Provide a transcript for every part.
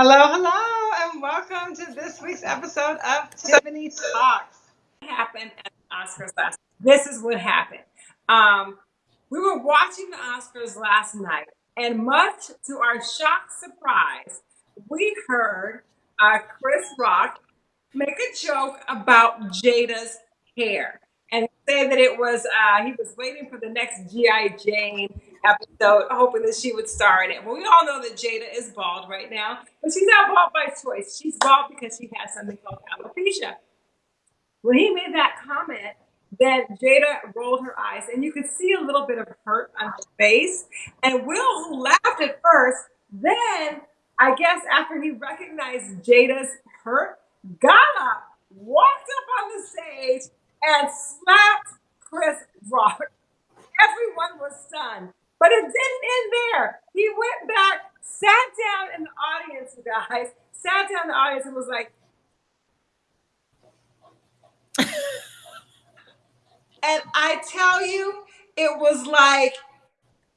Hello, hello, and welcome to this week's episode of Tiffany Talks. What happened at the Oscars last? This is what happened. Um, we were watching the Oscars last night, and much to our shock surprise, we heard uh, Chris Rock make a joke about Jada's hair and say that it was uh, he was waiting for the next GI Jane episode, hoping that she would star in it. Well, we all know that Jada is bald right now, but she's not bald by choice. She's bald because she has something called alopecia. When he made that comment, then Jada rolled her eyes, and you could see a little bit of hurt on her face. And Will, who laughed at first, then I guess after he recognized Jada's hurt, got up, walked up on the stage, and slapped Chris Rock. Everyone was stunned. But it didn't end there. He went back, sat down in the audience, you guys, sat down in the audience and was like, and I tell you, it was like,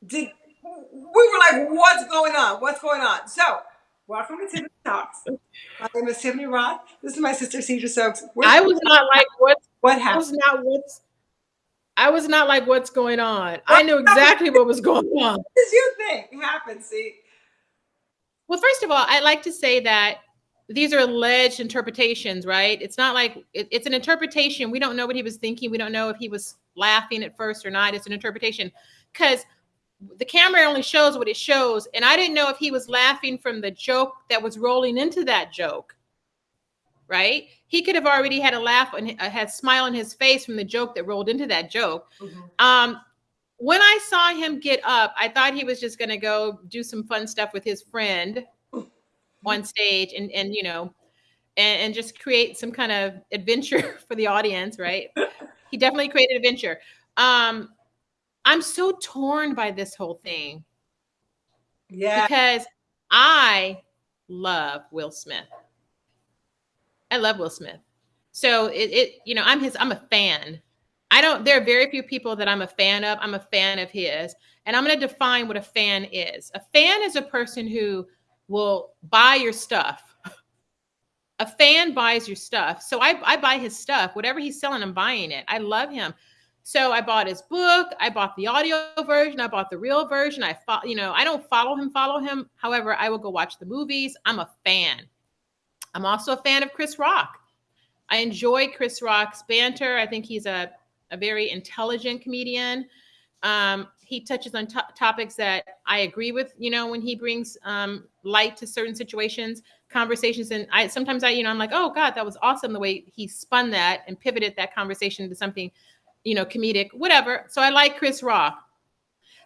did we were like, what's going on? What's going on? So, welcome to Tiffany Talks. My name is Tiffany Roth. This is my sister, Cedra Stokes. We're I was not like, what? What happened? I was not what's I was not like, what's going on? I knew exactly what was going on. What does you think happened, see? Well, first of all, I'd like to say that these are alleged interpretations, right? It's not like it, it's an interpretation. We don't know what he was thinking. We don't know if he was laughing at first or not. It's an interpretation because the camera only shows what it shows. And I didn't know if he was laughing from the joke that was rolling into that joke right? He could have already had a laugh and uh, had smile on his face from the joke that rolled into that joke. Mm-hmm. Um, when I saw him get up, I thought he was just going to go do some fun stuff with his friend on stage and and you know and, and just create some kind of adventure for the audience, right? he definitely created adventure. Um, I'm so torn by this whole thing. Yeah. Because I love Will Smith. I love Will Smith. So it, it, you know, I'm his, I'm a fan. I don't, there are very few people that I'm a fan of. I'm a fan of his. And I'm going to define what a fan is. A fan is a person who will buy your stuff. A fan buys your stuff. So I, I buy his stuff. Whatever he's selling, I'm buying it. I love him. So I bought his book. I bought the audio version. I bought the real version. I follow, you know, I don't follow him, follow him. However, I will go watch the movies. I'm a fan. I'm also a fan of Chris Rock. I enjoy Chris Rock's banter. I think he's a, a very intelligent comedian. Um, he touches on topics that I agree with, you know, when he brings um, light to certain situations, conversations. And I sometimes I, you know, I'm like, oh God, that was awesome the way he spun that and pivoted that conversation into something, you know, comedic, whatever. So I like Chris Rock.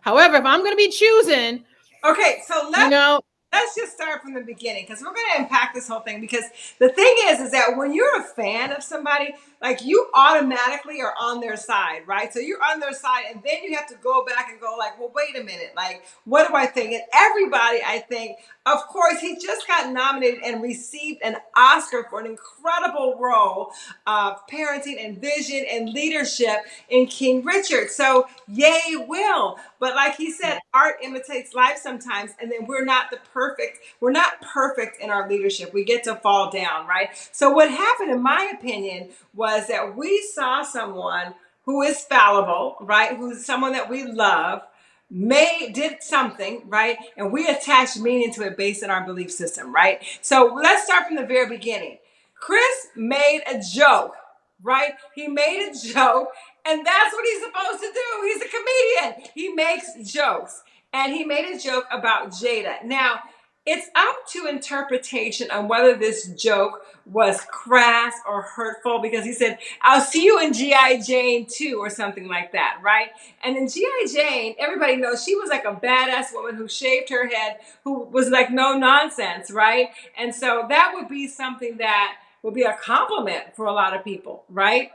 However, if I'm going to be choosing, okay, so let you know let's just start from the beginning because we're going to unpack this whole thing because the thing is is that when you're a fan of somebody like you automatically are on their side right? So you're on their side and then you have to go back and go like well wait a minute like what do i think? And everybody i think of course he just got nominated and received an oscar for an incredible role of parenting and vision and leadership in king richard. So yay will. But like he said art imitates life sometimes and then we're not the perfect we're not perfect in our leadership. We get to fall down right? So what happened in my opinion was that we saw someone who is fallible right? Who's someone that we love made did something right and we attach meaning to it based on our belief system right so let's start from the very beginning chris made a joke right he made a joke and that's what he's supposed to do. He's a comedian. He makes jokes. And he made a joke about Jada. Now, it's up to interpretation on whether this joke was crass or hurtful because he said, I'll see you in G.I. Jane 2 or something like that, right? And in G.I. Jane, everybody knows she was like a badass woman who shaved her head, who was like no nonsense, right? And so that would be something that would be a compliment for a lot of people, right?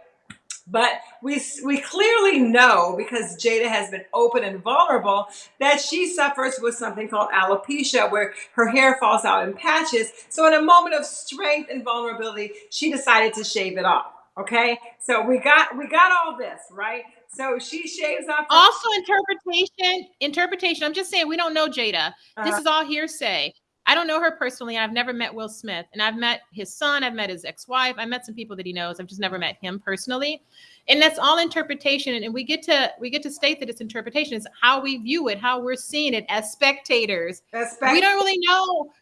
But we, we clearly know because Jada has been open and vulnerable that she suffers with something called alopecia where her hair falls out in patches. So in a moment of strength and vulnerability, she decided to shave it off. Okay. So we got, we got all this, right? So she shaves off. Also interpretation, interpretation. I'm just saying, we don't know Jada. This uh, is all hearsay. I don't know her personally. I've never met Will Smith, and I've met his son. I've met his ex-wife. I've met some people that he knows. I've just never met him personally, and that's all interpretation. And we get to we get to state that it's interpretation. It's how we view it, how we're seeing it as spectators. As spect- we don't really know.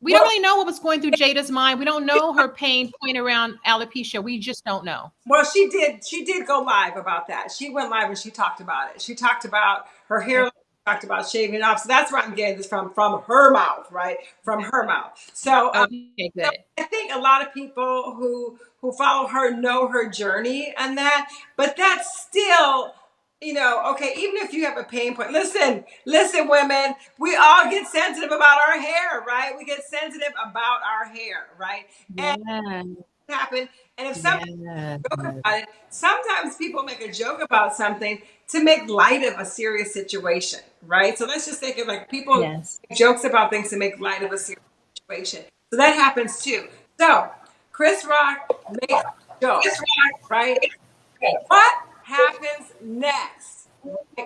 We well, don't really know what was going through Jada's mind. We don't know her pain point around alopecia. We just don't know. Well, she did. She did go live about that. She went live and she talked about it. She talked about her hair talked about shaving off. So that's where I'm getting this from, from her mouth, right? From her mouth. So, um, okay, so I think a lot of people who who follow her know her journey and that, but that's still you know, okay, even if you have a pain point, listen, listen, women, we all get sensitive about our hair, right? We get sensitive about our hair, right? And yeah. Happen. And if somebody yeah. joke about it, sometimes people make a joke about something to make light of a serious situation, right? So let's just think of like people yes. jokes about things to make light of a serious situation. So that happens too. So Chris Rock makes jokes, right? What happens next?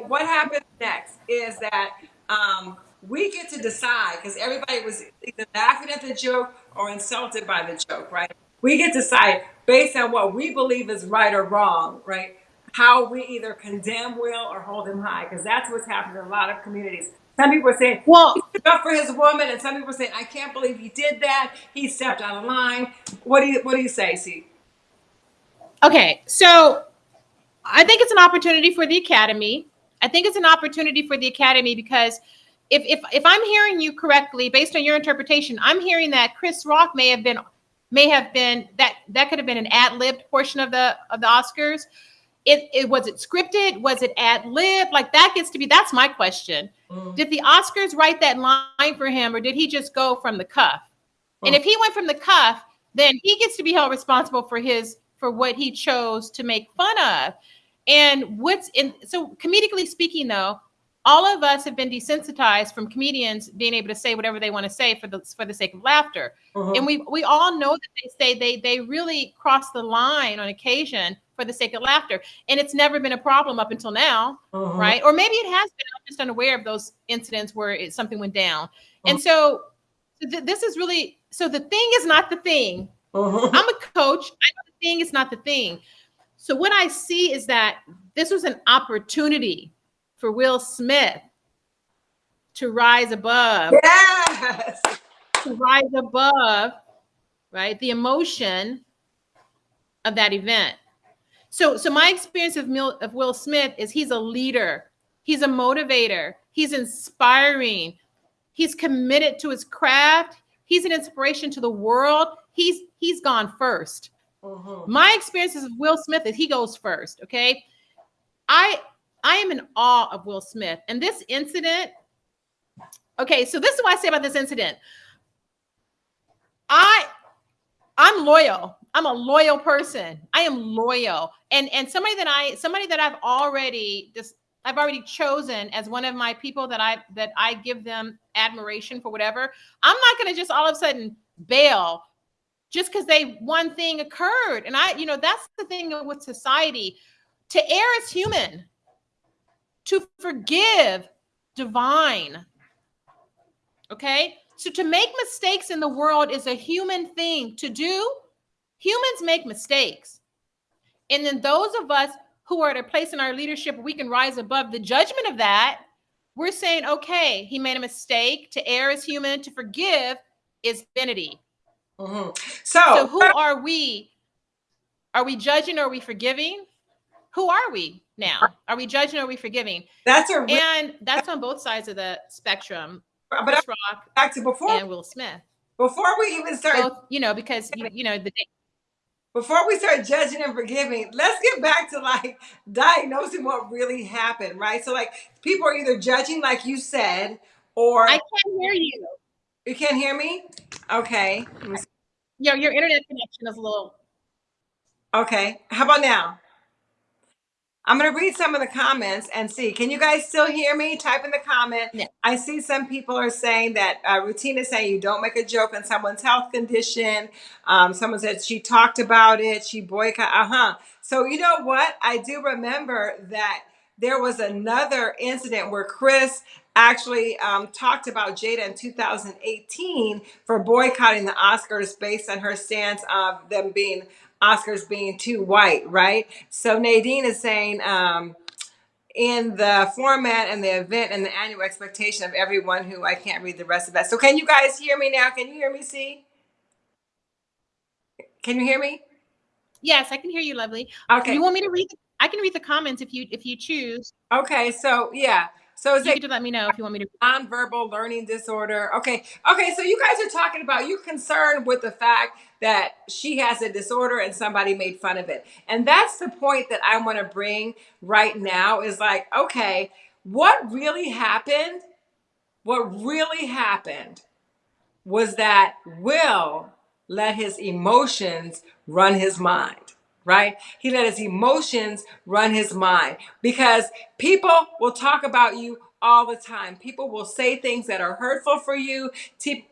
What happens next is that um, we get to decide because everybody was either laughing at the joke or insulted by the joke, right? We get to decide based on what we believe is right or wrong, right? how we either condemn Will or hold him high, because that's what's happening in a lot of communities. Some people are saying, well, he stood up for his woman, and some people are saying, I can't believe he did that. He stepped out of line. What do you what do you say, C? Okay, so I think it's an opportunity for the academy. I think it's an opportunity for the academy because if if if I'm hearing you correctly, based on your interpretation, I'm hearing that Chris Rock may have been may have been that that could have been an ad-libbed portion of the of the Oscars. It, it was it scripted? Was it ad lib like that gets to be that's my question. Mm. did the oscars write that line for him or did he just go from the cuff? And if he went from the cuff then he gets to be held responsible for his for what he chose to make fun of. And what's in so comedically speaking though all of us have been desensitized from comedians being able to say whatever they want to say for the for the sake of laughter uh-huh. and we we all know that they say they they really cross the line on occasion for the sake of laughter. And it's never been a problem up until now, uh-huh. right? Or maybe it has been. I'm just unaware of those incidents where it, something went down. Uh-huh. And so th- this is really so the thing is not the thing. Uh-huh. I'm a coach. I know the thing is not the thing. So what I see is that this was an opportunity for Will Smith to rise above. Yes. To rise above, right? The emotion of that event. So, so my experience of, Mil, of Will Smith is he's a leader, he's a motivator, he's inspiring, he's committed to his craft, he's an inspiration to the world. He's he's gone 1st uh-huh. My experiences of Will Smith is he goes first. Okay, I I am in awe of Will Smith, and this incident. Okay, so this is what I say about this incident. I I'm loyal. I'm a loyal person. I am loyal. And and somebody that I somebody that I've already just I've already chosen as one of my people that I that I give them admiration for whatever. I'm not going to just all of a sudden bail just because they one thing occurred. And I, you know, that's the thing with society. To err is human. To forgive, divine. Okay? So to make mistakes in the world is a human thing to do Humans make mistakes. And then those of us who are at a place in our leadership we can rise above the judgment of that, we're saying, okay, he made a mistake. To err is human, to forgive is divinity. Mm-hmm. So, so who are we? Are we judging or are we forgiving? Who are we now? Are we judging or are we forgiving? That's a and that's on both sides of the spectrum. But Chris Rock back to before and Will Smith. Before we even start, both, you know, because you, you know the before we start judging and forgiving, let's get back to like diagnosing what really happened, right? So like people are either judging, like you said, or I can't hear you. You can't hear me? Okay. Your your internet connection is a little. Okay. How about now? I'm going to read some of the comments and see. Can you guys still hear me? Type in the comment. Yeah. I see some people are saying that uh, routine is saying you don't make a joke on someone's health condition. Um, someone said she talked about it. She boycott. Uh huh. So you know what? I do remember that there was another incident where Chris actually um, talked about Jada in 2018 for boycotting the Oscars based on her stance of them being Oscars being too white, right? So Nadine is saying um, in the format and the event and the annual expectation of everyone who I can't read the rest of that. So can you guys hear me now? Can you hear me? See? Can you hear me? Yes, I can hear you, lovely. Okay. You want me to read? I can read the comments if you if you choose. Okay. So yeah. So is You it can let me know if you want me to. nonverbal learning disorder? Okay. Okay. So you guys are talking about you concerned with the fact that she has a disorder and somebody made fun of it. And that's the point that I want to bring right now is like, okay, what really happened? What really happened was that Will let his emotions run his mind, right? He let his emotions run his mind because people will talk about you all the time. People will say things that are hurtful for you.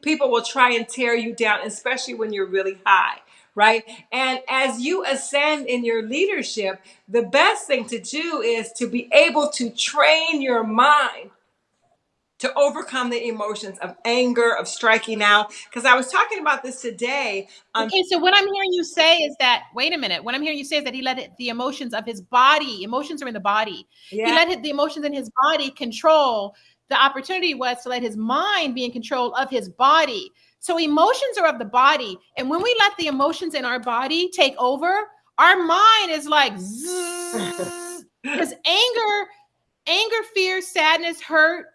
People will try and tear you down, especially when you're really high. Right. And as you ascend in your leadership, the best thing to do is to be able to train your mind to overcome the emotions of anger, of striking out. Because I was talking about this today on Okay, so what I'm hearing you say is that wait a minute. What I'm hearing you say is that he let it, the emotions of his body. Emotions are in the body. He let it, the emotions in his body control. The opportunity was to let his mind be in control of his body. So emotions are of the body, and when we let the emotions in our body take over, our mind is like because anger, anger, fear, sadness, hurt,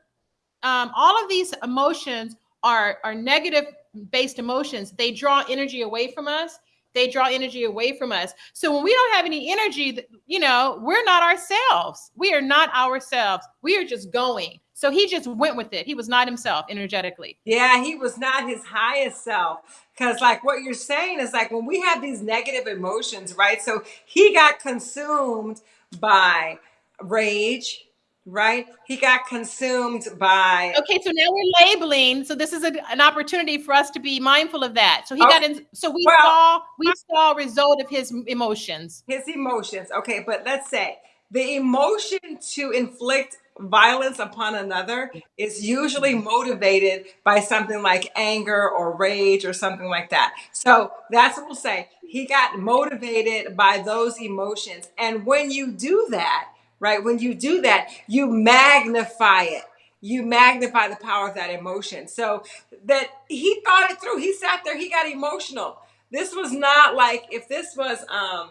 um, all of these emotions are are negative based emotions. They draw energy away from us. They draw energy away from us. So when we don't have any energy, you know, we're not ourselves. We are not ourselves. We are just going. So he just went with it. He was not himself energetically. yeah, he was not his highest self. Because, like, what you're saying is like when we have these negative emotions, right? So he got consumed by rage, right? He got consumed by, Okay, so now we're labeling. So this is a, an opportunity for us to be mindful of that. So he oh, got in. So we well, saw we saw a result of his emotions. his emotions. Okay, but let's say the emotion to inflict violence upon another is usually motivated by something like anger or rage or something like that. So that's what we'll say. He got motivated by those emotions. And when you do that, right, when you do that, you magnify it. You magnify the power of that emotion. So that he thought it through. He sat there, he got emotional. This was not like if this was um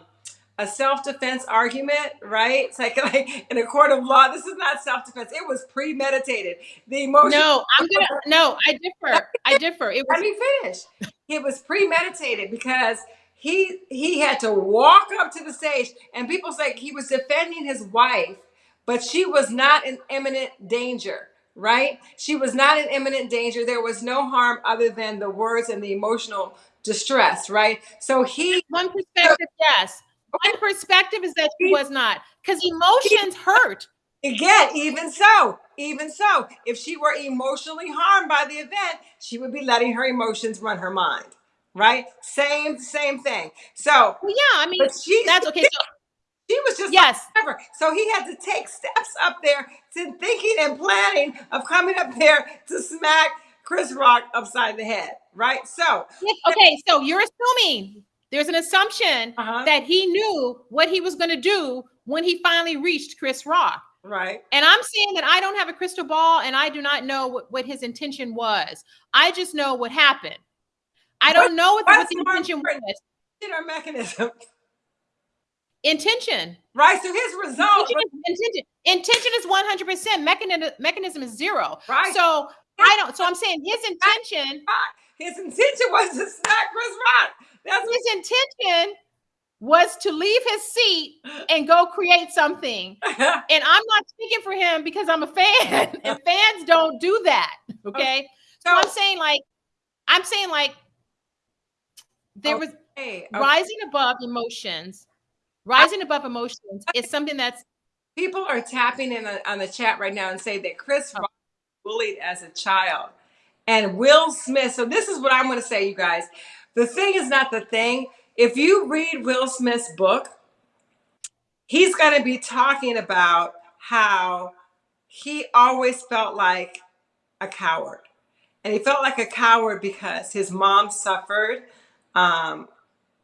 a self-defense argument, right? It's like, like in a court of law, this is not self-defense. It was premeditated. The emotion. No, I'm gonna no, I differ. I differ. It Let me finish. It was premeditated because he he had to walk up to the stage, and people say he was defending his wife, but she was not in imminent danger. Right? She was not in imminent danger. There was no harm other than the words and the emotional distress. Right? So he one perspective, yes. One perspective is that she was not. Because emotions hurt. Again, even so, even so, if she were emotionally harmed by the event, she would be letting her emotions run her mind. Right? Same, same thing. So, Well, yeah, I mean but she that's okay. So she was just yes, like whatever. So he had to take steps up there to thinking and planning of coming up there to smack Chris Rock upside the head. Right? So, yes, okay, so you're assuming there's an assumption uh-huh. that he knew what he was gonna do when he finally reached Chris Rock. Right. And I'm saying that I don't have a crystal ball and I do not know what, what his intention was. I just know what happened. I don't know what, the- what the intention was. Our mechanism. Intention. Right. So his result Intention is, intention. intention is 100%. Mechanism, mechanism is zero. Right. So I don't, so I'm saying his intention, his intention was to smack Chris Rock. That's what his intention was to leave his seat and go create something. And I'm not speaking for him because I'm a fan, and fans don't do that. Okay. So I'm saying, like, I'm saying, like, there was okay, okay. rising above emotions. Rising above emotions is something that's People are tapping in the, on the chat right now and say that Chris oh. Rock was bullied as a child. And Will Smith, so this is what I'm going to say, you guys. The thing is not the thing. If you read Will Smith's book, he's going to be talking about how he always felt like a coward. And he felt like a coward because his mom suffered um,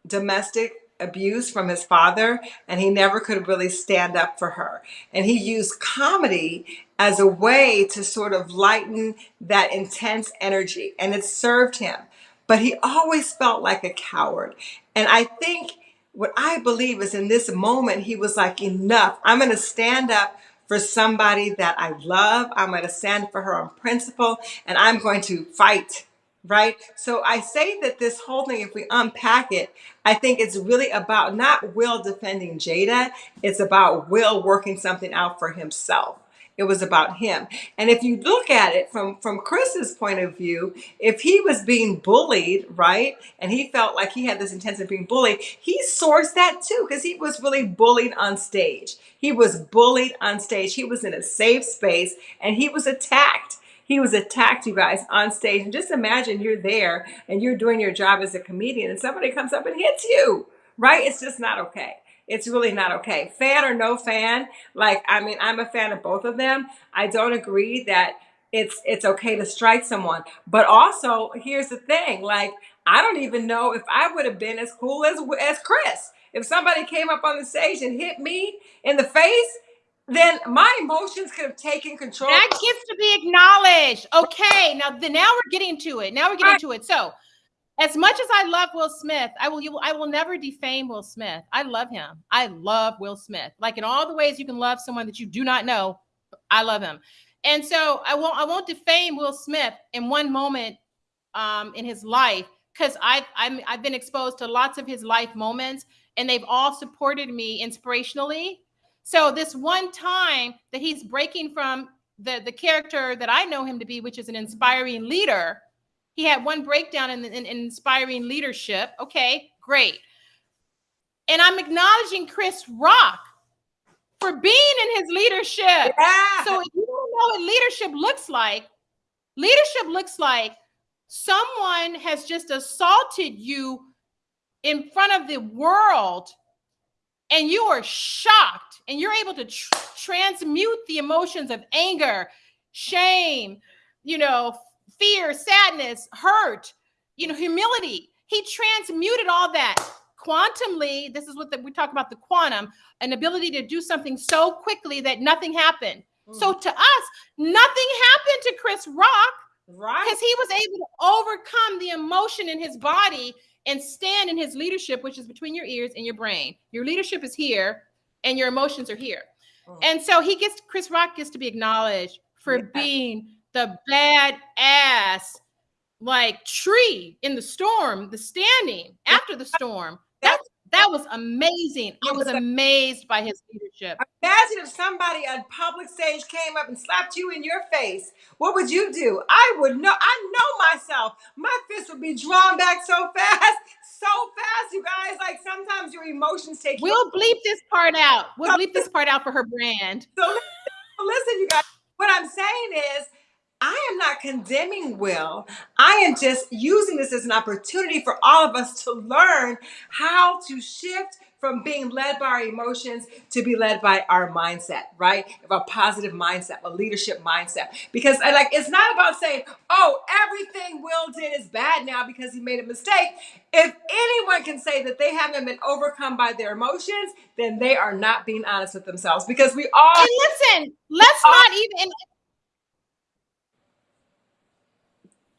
domestic abuse from his father and he never could really stand up for her. And he used comedy as a way to sort of lighten that intense energy and it served him. But he always felt like a coward. And I think what I believe is in this moment, he was like, enough. I'm going to stand up for somebody that I love. I'm going to stand for her on principle and I'm going to fight. Right. So I say that this whole thing, if we unpack it, I think it's really about not Will defending Jada. It's about Will working something out for himself. It was about him. And if you look at it from from Chris's point of view, if he was being bullied, right, and he felt like he had this intention of being bullied, he sourced that too because he was really bullied on stage. He was bullied on stage. He was in a safe space and he was attacked. He was attacked, you guys, on stage. And just imagine you're there and you're doing your job as a comedian and somebody comes up and hits you, right? It's just not okay. It's really not okay. Fan or no fan, like I mean, I'm a fan of both of them. I don't agree that it's it's okay to strike someone, but also here's the thing: like I don't even know if I would have been as cool as as Chris. If somebody came up on the stage and hit me in the face, then my emotions could have taken control. That gets to be acknowledged. Okay, now the, now we're getting to it. Now we're getting to it. So as much as I love Will Smith, I will you, I will never defame Will Smith. I love him. I love Will Smith. Like in all the ways you can love someone that you do not know, I love him. And so I won't I won't defame Will Smith in one moment um, in his life because I've i I've been exposed to lots of his life moments, and they've all supported me inspirationally. So this one time that he's breaking from the the character that I know him to be, which is an inspiring leader he had one breakdown in, in, in inspiring leadership. Okay, great. And I'm acknowledging Chris Rock for being in his leadership. Yeah. So if you don't know what leadership looks like, leadership looks like someone has just assaulted you in front of the world and you are shocked and you're able to tr- transmute the emotions of anger, shame, you know, fear, sadness, hurt, you know, humility. He transmuted all that quantumly. This is what the, we talk about the quantum, an ability to do something so quickly that nothing happened. Mm. So to us, nothing happened to Chris Rock. Right. Because he was able to overcome the emotion in his body and stand in his leadership, which is between your ears and your brain. Your leadership is here and your emotions are here. Mm. And so he gets Chris Rock gets to be acknowledged for yeah. being the bad ass like tree in the storm, the standing after the storm. That was amazing. I was amazed by his leadership. Imagine if somebody on public stage came up and slapped you in your face. What would you do? I would know. I know myself. My fist would be drawn back so fast, so fast, you guys. Like sometimes your emotions take. We'll bleep this part out. We'll bleep this part out for her brand. So listen, you guys. What I'm saying is, I am not condemning Will. I am just using this as an opportunity for all of us to learn how to shift from being led by our emotions to be led by our mindset, right? Of A positive mindset, a leadership mindset. Because I like it's not about saying, "Oh, everything Will did is bad now because he made a mistake." If anyone can say that they haven't been overcome by their emotions, then they are not being honest with themselves because we all And listen, let's not even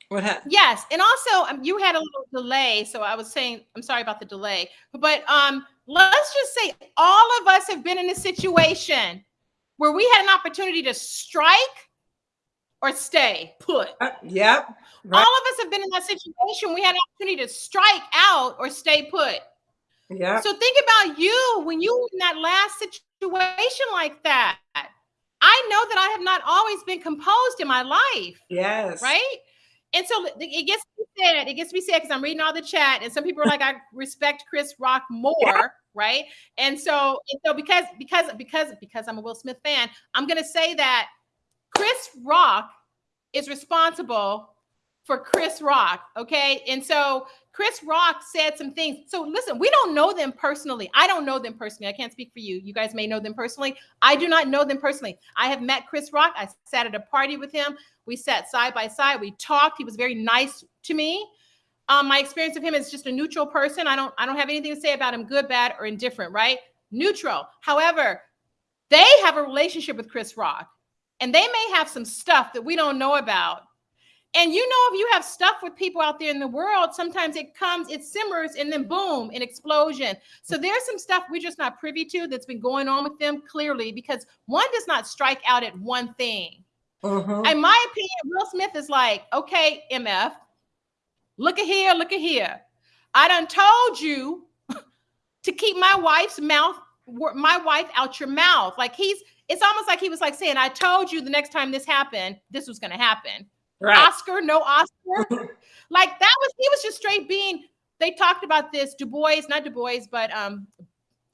What happened? Yes, and also um, you had a little delay, so I was saying I'm sorry about the delay. But um, let's just say all of us have been in a situation where we had an opportunity to strike or stay put. Uh, yep. Right. All of us have been in that situation. We had an opportunity to strike out or stay put. Yeah. So think about you when you were in that last situation like that. I know that I have not always been composed in my life. Yes. Right? And so it gets me be said, it gets me be said because I'm reading all the chat, and some people are like, I respect Chris Rock more, yeah. right? And so, and so because because because because I'm a Will Smith fan, I'm gonna say that Chris Rock is responsible for Chris Rock. Okay. And so Chris Rock said some things. So listen, we don't know them personally. I don't know them personally. I can't speak for you. You guys may know them personally. I do not know them personally. I have met Chris Rock. I sat at a party with him. We sat side by side. We talked. He was very nice to me. Um, my experience of him is just a neutral person. I don't I don't have anything to say about him, good, bad, or indifferent, right? Neutral. However, they have a relationship with Chris Rock, and they may have some stuff that we don't know about and you know, if you have stuff with people out there in the world, sometimes it comes, it simmers, and then boom, an explosion. So there's some stuff we're just not privy to that's been going on with them clearly because one does not strike out at one thing. Uh-huh. In my opinion, Will Smith is like, okay, MF, look at here, look at here. I done told you to keep my wife's mouth, my wife out your mouth. Like he's, it's almost like he was like saying, I told you the next time this happened, this was going to happen. Right. Oscar, no Oscar. like that was he was just straight being. They talked about this. Du Bois, not Du Bois, but um,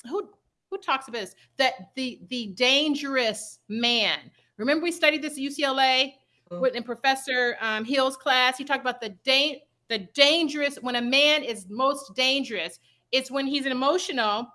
who who talks about this? That the the dangerous man. Remember we studied this at UCLA mm-hmm. in Professor um, Hill's class. He talked about the da- the dangerous when a man is most dangerous. It's when he's an emotional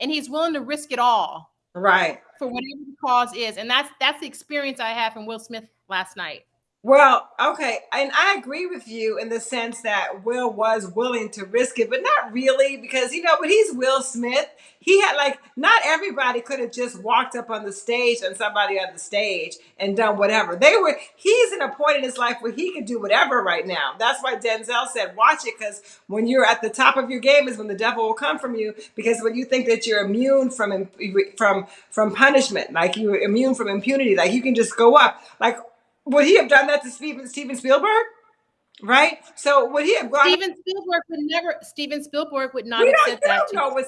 and he's willing to risk it all. Right. For whatever the cause is. And that's that's the experience I had from Will Smith last night. Well, okay, and I agree with you in the sense that Will was willing to risk it, but not really because you know, but he's Will Smith. He had like not everybody could have just walked up on the stage and somebody on the stage and done whatever. They were he's in a point in his life where he can do whatever right now. That's why Denzel said, "Watch it cuz when you're at the top of your game is when the devil will come from you because when you think that you're immune from from from punishment, like you're immune from impunity, like you can just go up. Like would he have done that to Steven Steven Spielberg? Right. So would he have gone? Steven Spielberg would never. Steven Spielberg would not we have said that. Know what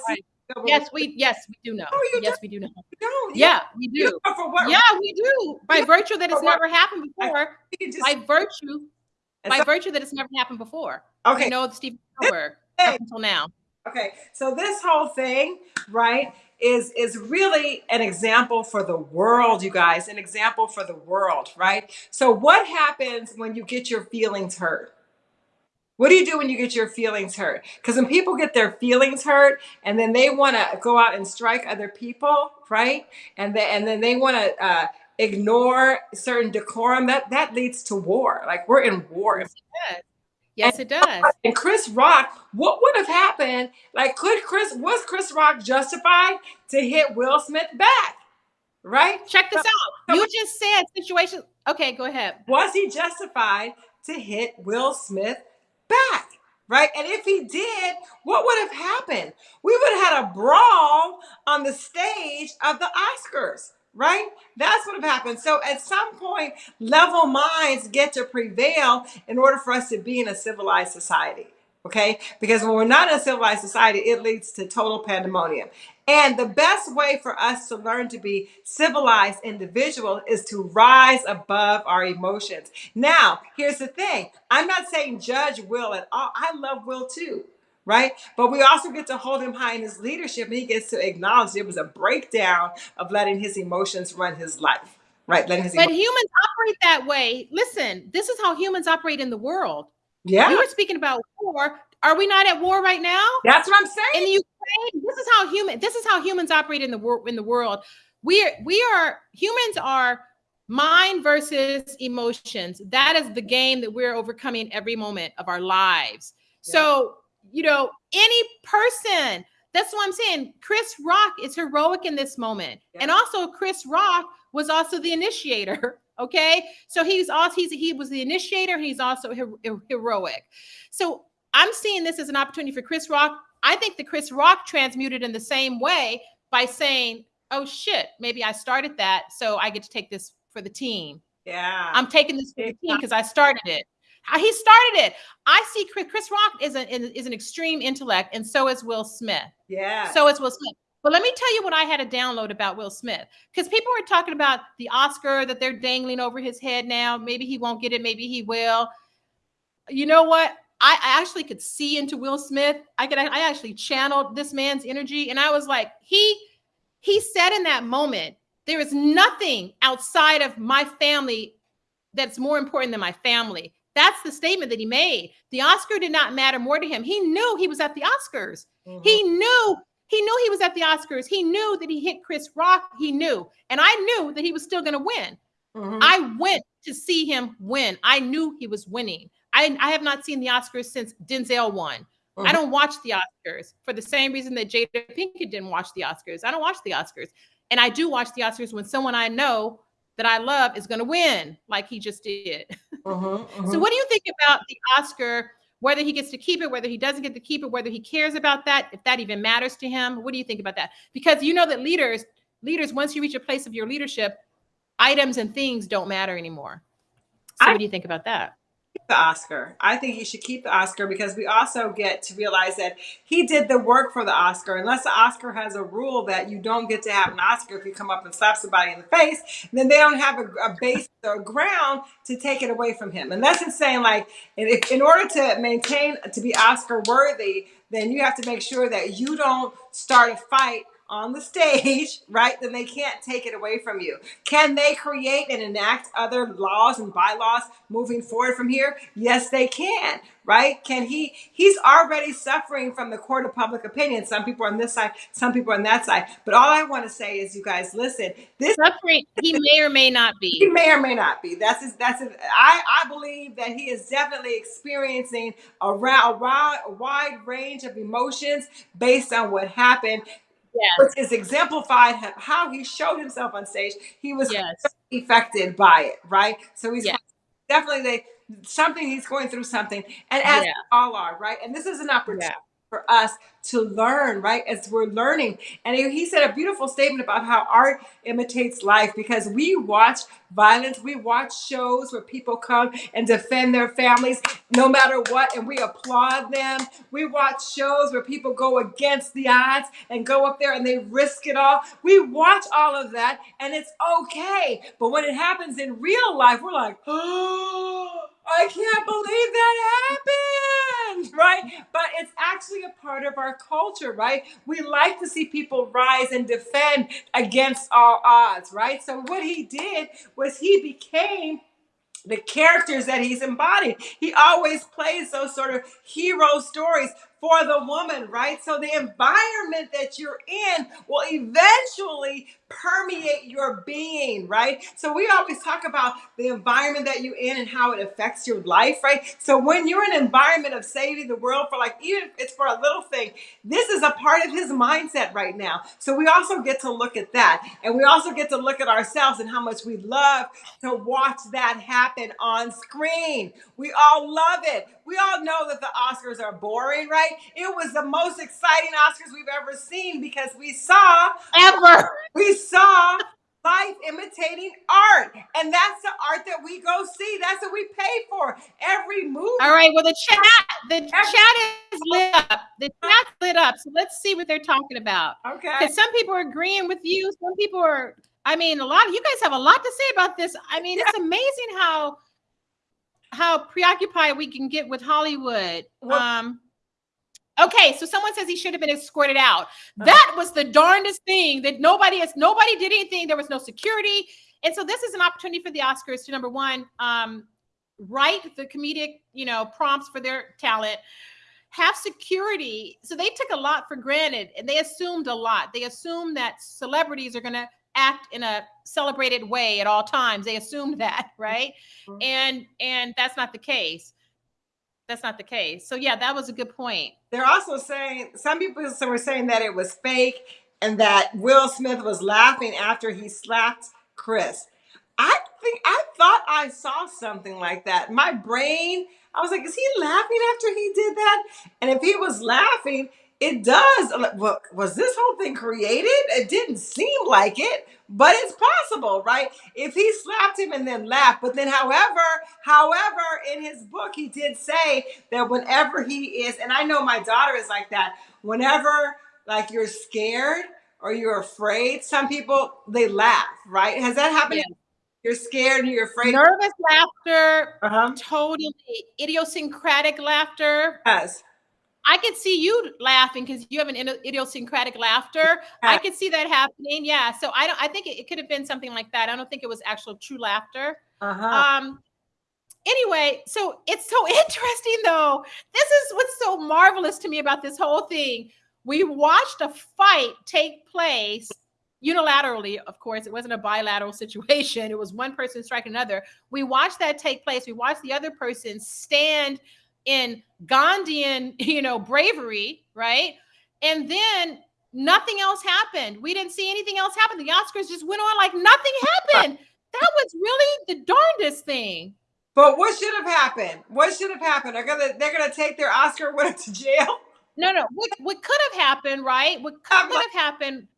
yes, we yes we do know. Oh, yes, we do know. Don't. Yeah, we do. Yeah, we do. By virtue that it's never happened before. Just, by virtue, by so, virtue that it's never happened before. Okay. We know Steven Spielberg up until now. Okay, so this whole thing, right? Is is really an example for the world you guys an example for the world right? So what happens when you get your feelings hurt? What do you do when you get your feelings hurt? Because when people get their feelings hurt and then they want to go out and strike other people right? And then and then they want to uh, ignore certain decorum that that leads to war. Like we're in war. Yes, Yes, it does. And Chris Rock, what would have happened? Like, could Chris was Chris Rock justified to hit Will Smith back? Right? Check this so, out. You just said situation. Okay, go ahead. Was he justified to hit Will Smith back? Right? And if he did, what would have happened? We would have had a brawl on the stage of the Oscars right? That's what have happened. So at some point, level minds get to prevail in order for us to be in a civilized society. Okay? Because when we're not in a civilized society, it leads to total pandemonium. And the best way for us to learn to be civilized individuals is to rise above our emotions. Now, here's the thing I'm not saying judge Will at all. I love Will too right? But we also get to hold him high in his leadership, and he gets to acknowledge it was a breakdown of letting his emotions run his life, right? Letting his but humans operate that way. Listen, this is how humans operate in the world. Yeah, we were speaking about war. Are we not at war right now? That's what I'm saying. In Ukraine, this is how human. This is how humans operate in the world. In the world, we are we are humans are mind versus emotions. That is the game that we're overcoming every moment of our lives. Yeah. So you know, any person. That's what I'm saying. Chris Rock is heroic in this moment. Yeah. And also Chris Rock was also the initiator. Okay. So he's also, he's, he was the initiator. He's also her- heroic. So I'm seeing this as an opportunity for Chris Rock. I think the Chris Rock transmuted in the same way by saying, oh shit, maybe I started that. So I get to take this for the team. Yeah. I'm taking this for the team because I started it. He started it. I see Chris, Chris Rock is an is an extreme intellect, and so is Will Smith. Yeah. So is Will Smith. But let me tell you what I had to download about Will Smith because people were talking about the Oscar that they're dangling over his head now. Maybe he won't get it. Maybe he will. You know what? I, I actually could see into Will Smith. I could. I actually channeled this man's energy, and I was like, he he said in that moment, there is nothing outside of my family that's more important than my family. That's the statement that he made. The Oscar did not matter more to him. He knew he was at the Oscars. Mm-hmm. He knew he knew he was at the Oscars. He knew that he hit Chris Rock. He knew. And I knew that he was still going to win. Mm-hmm. I went to see him win. I knew he was winning. I, I have not seen the Oscars since Denzel won. Mm-hmm. I don't watch the Oscars for the same reason that Jada Pinkett didn't watch the Oscars. I don't watch the Oscars. And I do watch the Oscars when someone I know that I love is going to win, like he just did. Mm-hmm, mm-hmm. So, what do you think about the Oscar? Whether he gets to keep it, whether he doesn't get to keep it, whether he cares about that, if that even matters to him. What do you think about that? Because you know that leaders, leaders, once you reach a place of your leadership, items and things don't matter anymore. So, I, what do you think about that? The Oscar. I think he should keep the Oscar because we also get to realize that he did the work for the Oscar. Unless the Oscar has a rule that you don't get to have an Oscar if you come up and slap somebody in the face, then they don't have a, a base or ground to take it away from him. And that's saying like, if, in order to maintain to be Oscar worthy, then you have to make sure that you don't start a fight on the stage, right, then they can't take it away from you. Can they create and enact other laws and bylaws moving forward from here? Yes, they can, right? Can he? He's already suffering from the court of public opinion. Some people on this side, some people on that side. But all I want to say is, you guys, listen. This suffering, he may or may not be. He may or may not be. That's his, that's his, I I believe that he is definitely experiencing a, ra- a wide range of emotions based on what happened yes. which is exemplified how he showed himself on stage. He was yes. affected by it, right? So he's yes. definitely something he's going through something, and as yeah. all are, right? And this is an opportunity. Yeah for us to learn, right? As we're learning. And he said a beautiful statement about how art imitates life because we watch violence, we watch shows where people come and defend their families no matter what, and we applaud them. We watch shows where people go against the odds and go up there and they risk it all. We watch all of that and it's okay. But when it happens in real life, we're like, oh, I can't believe that happened, right? But it's actually a part of our culture, right? We like to see people rise and defend against all odds, right? So what he did was he became the characters that he's embodied. He always plays those sort of hero stories for the woman, right? So the environment that you're in will eventually permeate your being, right? So we always talk about the environment that you're in and how it affects your life, right? So when you're in an environment of saving the world for like, even if it's for a little thing, this is a part of his mindset right now. So we also get to look at that. And we also get to look at ourselves and how much we love to watch that happen on screen. We all love it. We all know that the Oscars are boring, right? It was the most exciting Oscars we've ever seen because we saw ever. We saw life imitating art. And that's the art that we go see. That's what we pay for. Every movie. All right. Well, the chat, the Every- chat is lit up. The chat's lit up. So let's see what they're talking about. Okay. Because some people are agreeing with you. Some people are, I mean, a lot of you guys have a lot to say about this. I mean, it's amazing how how preoccupied we can get with Hollywood. Well, um Okay, so someone says he should have been escorted out. Uh-huh. That was the darndest thing that nobody has nobody did anything. There was no security. And so this is an opportunity for the Oscars to number one, um, write the comedic, you know, prompts for their talent, have security. So they took a lot for granted and they assumed a lot. They assumed that celebrities are gonna act in a celebrated way at all times. They assumed that, right? Mm-hmm. And and that's not the case that's not the case. So yeah, that was a good point. They're also saying some people were saying that it was fake and that Will Smith was laughing after he slapped Chris. I think I thought I saw something like that. My brain, I was like, is he laughing after he did that? And if he was laughing, it does. Well, was this whole thing created? It didn't seem like it, but it's possible, right? If he slapped him and then laughed, but then, however, however, in his book, he did say that whenever he is, and I know my daughter is like that. Whenever, like, you're scared or you're afraid, some people they laugh, right? Has that happened? Yeah. You're scared and you're afraid. Nervous laughter, uh-huh. totally idiosyncratic laughter. Yes I could see you laughing because you have an idiosyncratic laughter. I could see that happening. Yeah. So I don't. I think it, it could have been something like that. I don't think it was actual true laughter. Uh-huh. Um, anyway, so it's so interesting though. This is what's so marvelous to me about this whole thing. We watched a fight take place unilaterally, of course. It wasn't a bilateral situation. It was one person striking another. We watched that take place. We watched the other person stand in Gandhian, you know, bravery, right? And then nothing else happened. We didn't see anything else happen. The Oscars just went on like nothing happened. That was really the darndest thing. But what should have happened? What should have happened? They're gonna they're gonna take their Oscar winner to jail. No, no. What what could have happened, right? What could, could have happened?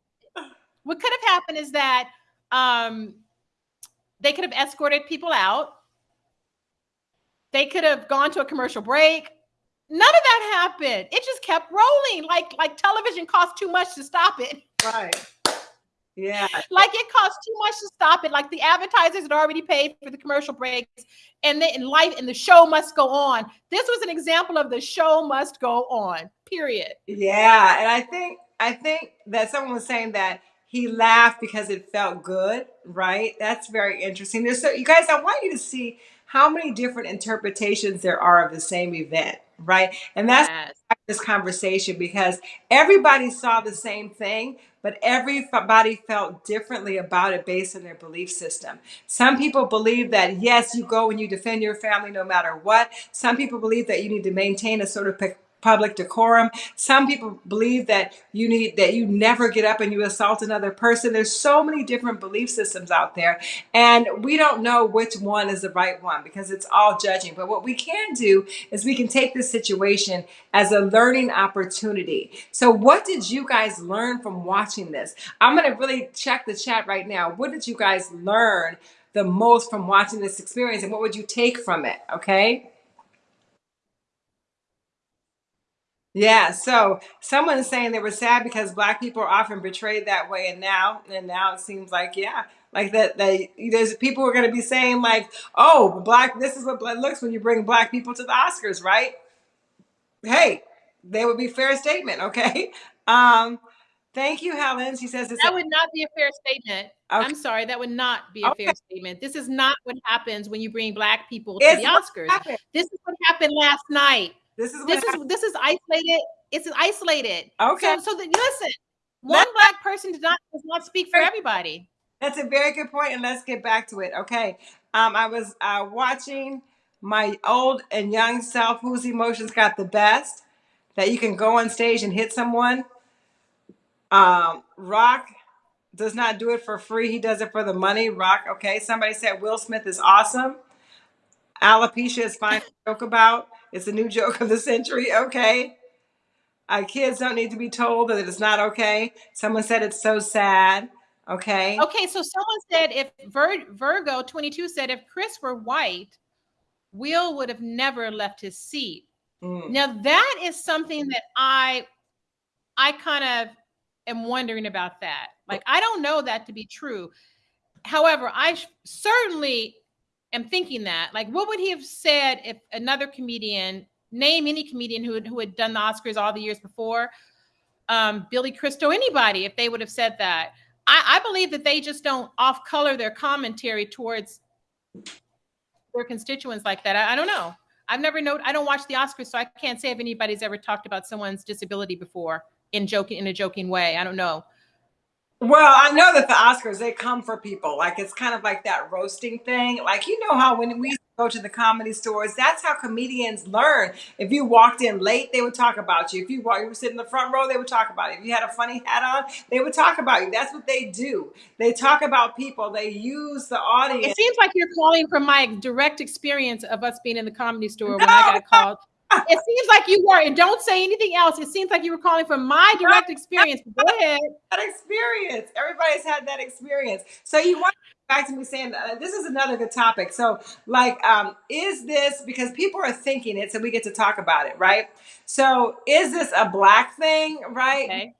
What could have happened is that um, they could have escorted people out. They could have gone to a commercial break. None of that happened. It just kept rolling. Like like television cost too much to stop it. Right. Yeah. Like it costs too much to stop it. Like the advertisers had already paid for the commercial breaks and then in life and the show must go on. This was an example of the show must go on. Period. Yeah. And I think I think that someone was saying that he laughed because it felt good, right? That's very interesting. So you guys, I want you to see how many different interpretations there are of the same event, right? And that's yes. this conversation because everybody saw the same thing, but everybody felt differently about it based on their belief system. Some people believe that yes, you go and you defend your family no matter what. Some people believe that you need to maintain a sort of public decorum. Some people believe that you need that you never get up and you assault another person. There's so many different belief systems out there, and we don't know which one is the right one because it's all judging. But what we can do is we can take this situation as a learning opportunity. So, what did you guys learn from watching this? I'm going to really check the chat right now. What did you guys learn the most from watching this experience, and what would you take from it? Okay. Yeah, so someone's saying they were sad because black people are often betrayed that way, and now and now it seems like yeah, like that they there's people who are going to be saying like, oh, black, this is what blood looks when you bring black people to the Oscars, right? Hey, they would be fair statement, okay? Um, thank you, Helen. She says this that would not be a fair statement. Okay. I'm sorry, that would not be a okay. fair statement. This is not what happens when you bring black people to it's the Oscars. This is what happened last night. This is this is this is isolated. It's isolated. Okay. So, so the, listen, one black person does not does not speak for everybody. That's a very good point, and let's get back to it. Okay. Um, I was uh, watching my old and young self, whose emotions got the best, that you can go on stage and hit someone. Um, Rock does not do it for free. He does it for the money. Rock, okay. Somebody said Will Smith is awesome. Alopecia is fine to joke about. It's a new joke of the century. Okay. Our kids don't need to be told that it's not okay. Someone said it's so sad. Okay. Okay. So someone said if Vir- Virgo 22 said if Chris were white, Will would have never left his seat. Mm. Now that is something that I I kind of am wondering about that. Like I don't know that to be true. However, I certainly am thinking that. Like, what would he have said if another comedian, name any comedian who had, who had done the Oscars all the years before, um, Billy Crystal, anybody, if they would have said that? I, I believe that they just don't off color their commentary towards their constituents like that. I, I don't know. I've never known. I don't watch the Oscars, so I can't say if anybody's ever talked about someone's disability before in joking in a joking way. I don't know. Well, I know that the Oscars they come for people. Like it's kind of like that roasting thing. Like you know how when we go to the comedy stores, that's how comedians learn. If you walked in late, they would talk about you. If you, you were sitting in the front row, they would talk about you. If you had a funny hat on, they would talk about you. That's what they do. They talk about people. They use the audience. It seems like you're calling from my direct experience of us being in the comedy store when I got called it seems like you were, and don't say anything else. It seems like you were calling from my direct experience. Go ahead. That experience. Everybody's had that experience. So you want to back to me saying uh, this is another good topic. So, like, um, is this because people are thinking it, so we get to talk about it, right? So, is this a black thing, right? Okay.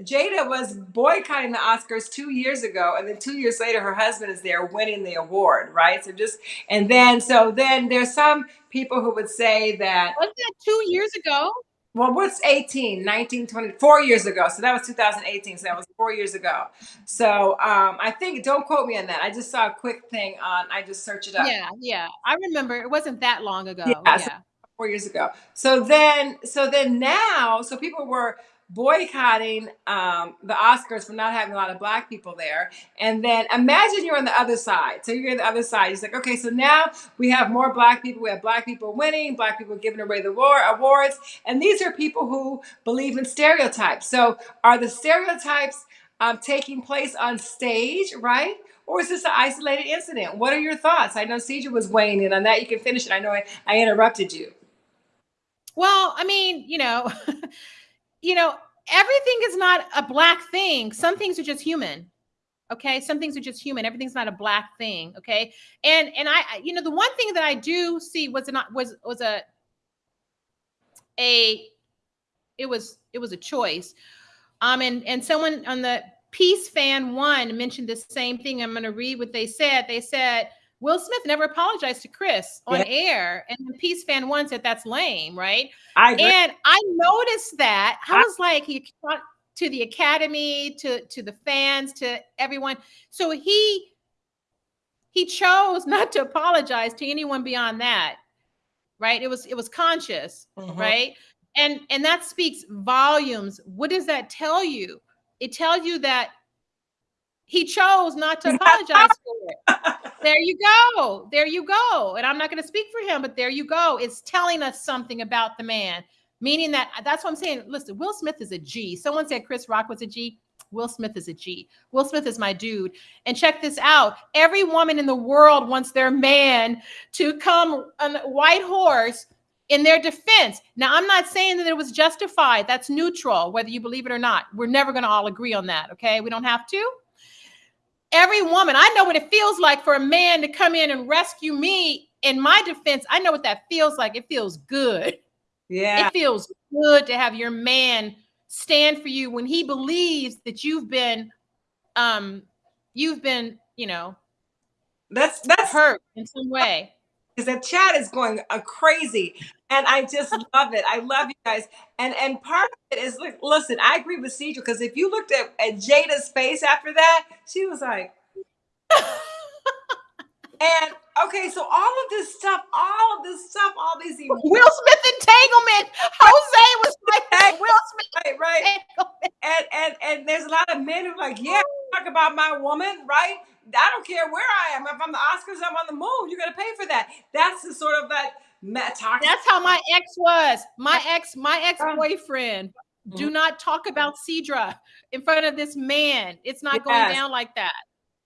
Jada was boycotting the Oscars two years ago, and then two years later, her husband is there winning the award, right? So just and then so then there's some people who would say that was that two years ago. well, what's 18, 19, 20, four years ago. So that was 2018. So that was four years ago. So um, I think, don't quote me on that. I just saw a quick thing on, I just searched it up. Yeah, yeah. I remember it wasn't that long ago. Yeah. yeah. So four years ago. So then, so then now, so people were boycotting um, the Oscars for not having a lot of black people there. And then imagine you're on the other side. So you're on the other side. It's like, okay, so now we have more black people. We have black people winning, black people giving away the war awards. And these are people who believe in stereotypes. So are the stereotypes um, taking place on stage, right? Or is this an isolated incident? What are your thoughts? I know Cedra was weighing in on that. You can finish it. I know I, I interrupted you. Well, I mean, you know, you know, everything is not a black thing. Some things are just human. Okay, some things are just human. Everything's not a black thing. Okay, and and I, you know, the one thing that I do see was not was was a a it was it was a choice. Um, and and someone on the Peace Fan One mentioned the same thing. I'm going to read what they said. They said Will Smith never apologized to Chris on yeah. air, and then Peace Fan One said that's lame, right? I and I noticed that. I, I was like, he talked to the Academy, to to the fans, to everyone. So he he chose not to apologize to anyone beyond that, right? It was it was conscious, mm-hmm. right? And and that speaks volumes. What does that tell you? It tells you that he chose not to apologize for it. There you go. There you go. And I'm not going to speak for him, but there you go. It's telling us something about the man, meaning that that's what I'm saying. Listen, Will Smith is a G. Someone said Chris Rock was a G. Will Smith is a G. Will Smith is my dude. And check this out. Every woman in the world wants their man to come on a white horse in their defense. Now, I'm not saying that it was justified. That's neutral, whether you believe it or not. We're never going to all agree on that. Okay. We don't have to. Every woman, I know what it feels like for a man to come in and rescue me in my defense. I know what that feels like. It feels good. Yeah. It feels good to have your man stand for you when he believes that you've been um you've been, you know, that's that's hurt in some way because the chat is going uh, crazy and i just love it i love you guys and and part of it is look listen i agree with Cedra because if you looked at, at jada's face after that she was like and okay so all of this stuff all of this stuff all these will smith entanglement jose was like will smith right right and and and there's a lot of men who are like yeah talk about my woman right I don't care where I am. If I'm the Oscars, I'm on the moon. You're gonna pay for that. That's the sort of that toxic. That's how my ex was. My ex, my ex boyfriend. Mm-hmm. Do not talk about Cedra in front of this man. It's not yes. going down like that.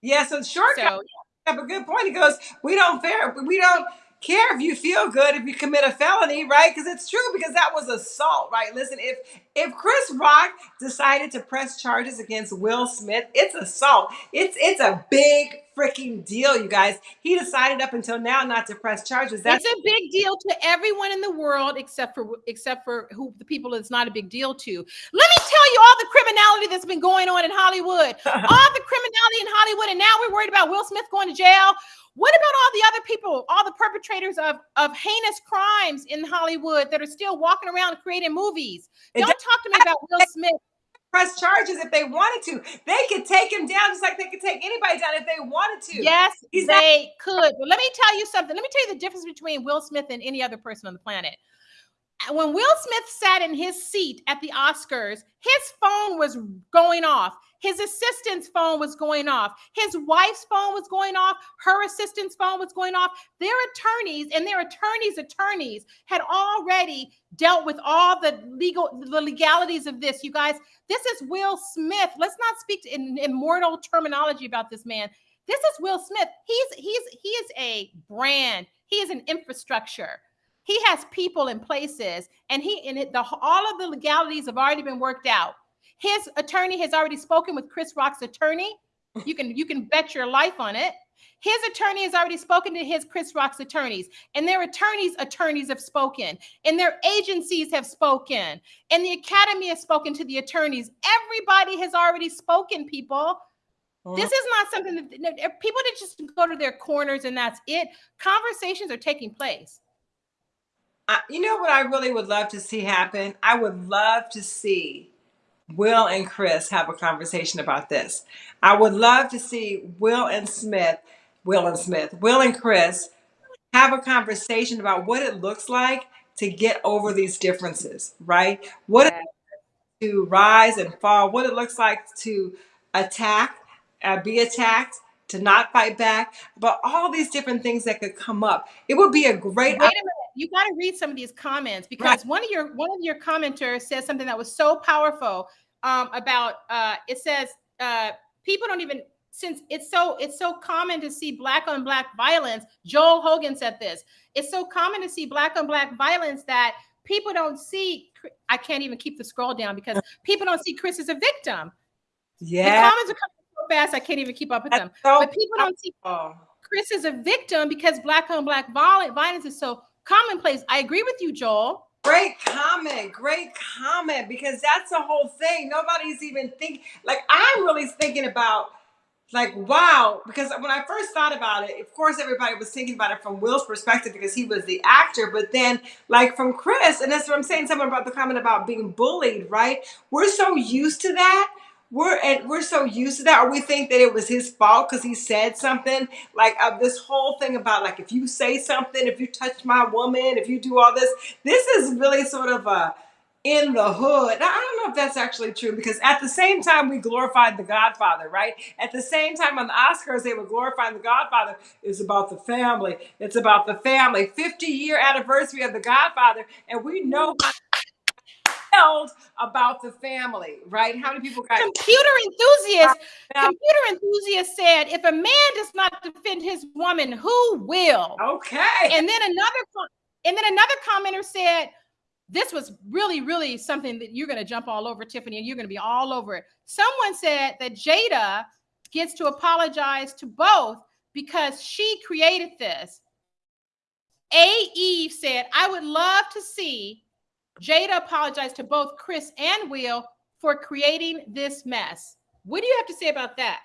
Yeah. So short. So, have a good point. He goes, we don't fair. We don't care if you feel good if you commit a felony, right? Because it's true because that was assault, right? Listen, if if Chris Rock decided to press charges against Will Smith, it's assault. It's it's a big freaking deal, you guys. He decided up until now not to press charges. That's it's a big deal to everyone in the world except for except for who the people it's not a big deal to. Let me tell you all the criminality that's been going on in Hollywood. all the criminality in Hollywood, and now we're worried about Will Smith going to jail. What about all the other people, all the perpetrators of, of heinous crimes in Hollywood that are still walking around creating movies? Don't talk to me about Will Smith. Press charges if they wanted to. They could take him down just like they could take anybody down if they wanted to. Yes, He's they not- could. But let me tell you something. Let me tell you the difference between Will Smith and any other person on the planet when Will Smith sat in his seat at the Oscars, his phone was going off. His assistant's phone was going off. His wife's phone was going off. Her assistant's phone was going off. Their attorneys and their attorneys' attorneys had already dealt with all the legal the legalities of this. You guys, this is Will Smith. Let's not speak in immortal terminology about this man. This is Will Smith. He's he's he is a brand. He is an infrastructure. He has people in places, and he and it, the all of the legalities have already been worked out. His attorney has already spoken with Chris Rock's attorney. You can you can bet your life on it. His attorney has already spoken to his Chris Rock's attorneys, and their attorneys' attorneys have spoken, and their agencies have spoken, and the academy has spoken to the attorneys. Everybody has already spoken, people. This is not something that people that just go to their corners and that's it. Conversations are taking place. I, you know what I really would love to see happen? I would love to see Will and Chris have a conversation about this. I would love to see Will and Smith, Will and Smith, Will and Chris have a conversation about what it looks like to get over these differences, right? What it to rise and fall, what it looks like to attack, uh, be attacked, to not fight back, but all these different things that could come up. It would be a great. Wait a minute, you got to read some of these comments because right. one of your one of your commenters says something that was so powerful um, about. Uh, it says uh, people don't even since it's so it's so common to see black on black violence. Joel Hogan said this. It's so common to see black on black violence that people don't see. I can't even keep the scroll down because people don't see Chris as a victim. Yeah, the comments are coming so fast I can't even keep up with them. So but people don't see Chris as a victim because black on black violence is so commonplace. I agree with you, Joel. Great comment. Great comment because that's the whole thing. Nobody's even thinking. like I'm really thinking about like wow because when i first thought about it of course everybody was thinking about it from will's perspective because he was the actor but then like from chris and that's what i'm saying someone about the comment about being bullied right we're so used to that we're and we're so used to that or we think that it was his fault because he said something like uh, this whole thing about like if you say something if you touch my woman if you do all this this is really sort of a in the hood. Now, I don't know if that's actually true because at the same time we glorified the Godfather, right? At the same time on the Oscars they were glorifying the Godfather. It's about the family. It's about the family. 50 year anniversary of the Godfather, and we know about the family, right? How many people got computer enthusiasts? Computer enthusiasts said, if a man does not defend his woman, who will? Okay. And then another and then another commenter said, this was really, really something that you're going to jump all over, Tiffany, and you're going to be all over it. Someone said that Jada gets to apologize to both because she created this. A. Eve said, I would love to see Jada apologized to both Chris and Will for creating this mess. What do you have to say about that?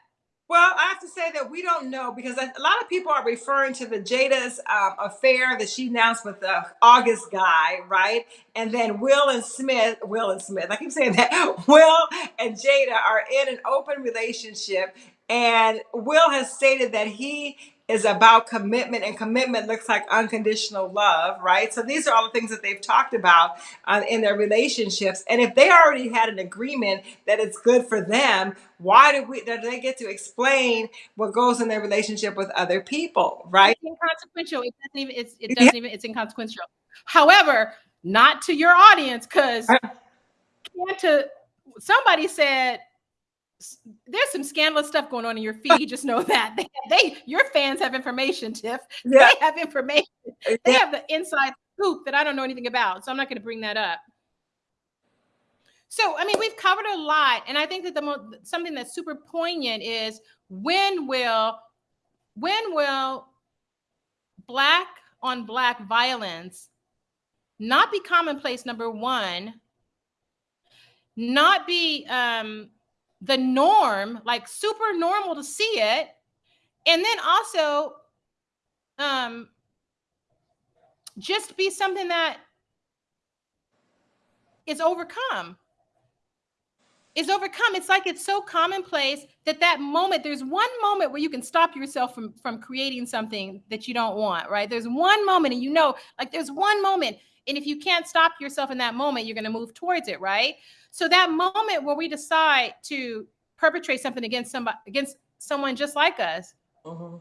Well, I have to say that we don't know because a lot of people are referring to the Jada's um, affair that she announced with the August guy, right? And then Will and Smith, Will and Smith, I keep saying that, Will and Jada are in an open relationship. And Will has stated that he is about commitment and commitment looks like unconditional love right? So these are all the things that they've talked about uh, in their relationships. And if they already had an agreement that it's good for them why do we do they get to explain what goes in their relationship with other people right? It's inconsequential. It doesn't even it's, it doesn't yeah. even it's inconsequential. However not to your audience because to somebody said there's some scandalous stuff going on in your feed. Just know that they, they your fans have information, Tiff. Yeah. They have information. They yeah. have the inside scoop that I don't know anything about. So I'm not going to bring that up. So I mean, we've covered a lot, and I think that the most something that's super poignant is when will when will black on black violence not be commonplace? Number one, not be um, the norm, like super normal to see it. And then also um just be something that is overcome. Is overcome. It's like it's so commonplace that that moment there's one moment where you can stop yourself from from creating something that you don't want right? There's one moment and you know like there's one moment and if you can't stop yourself in that moment you're going to move towards it right so that moment where we decide to perpetrate something against somebody against someone just like us. Mm-hmm.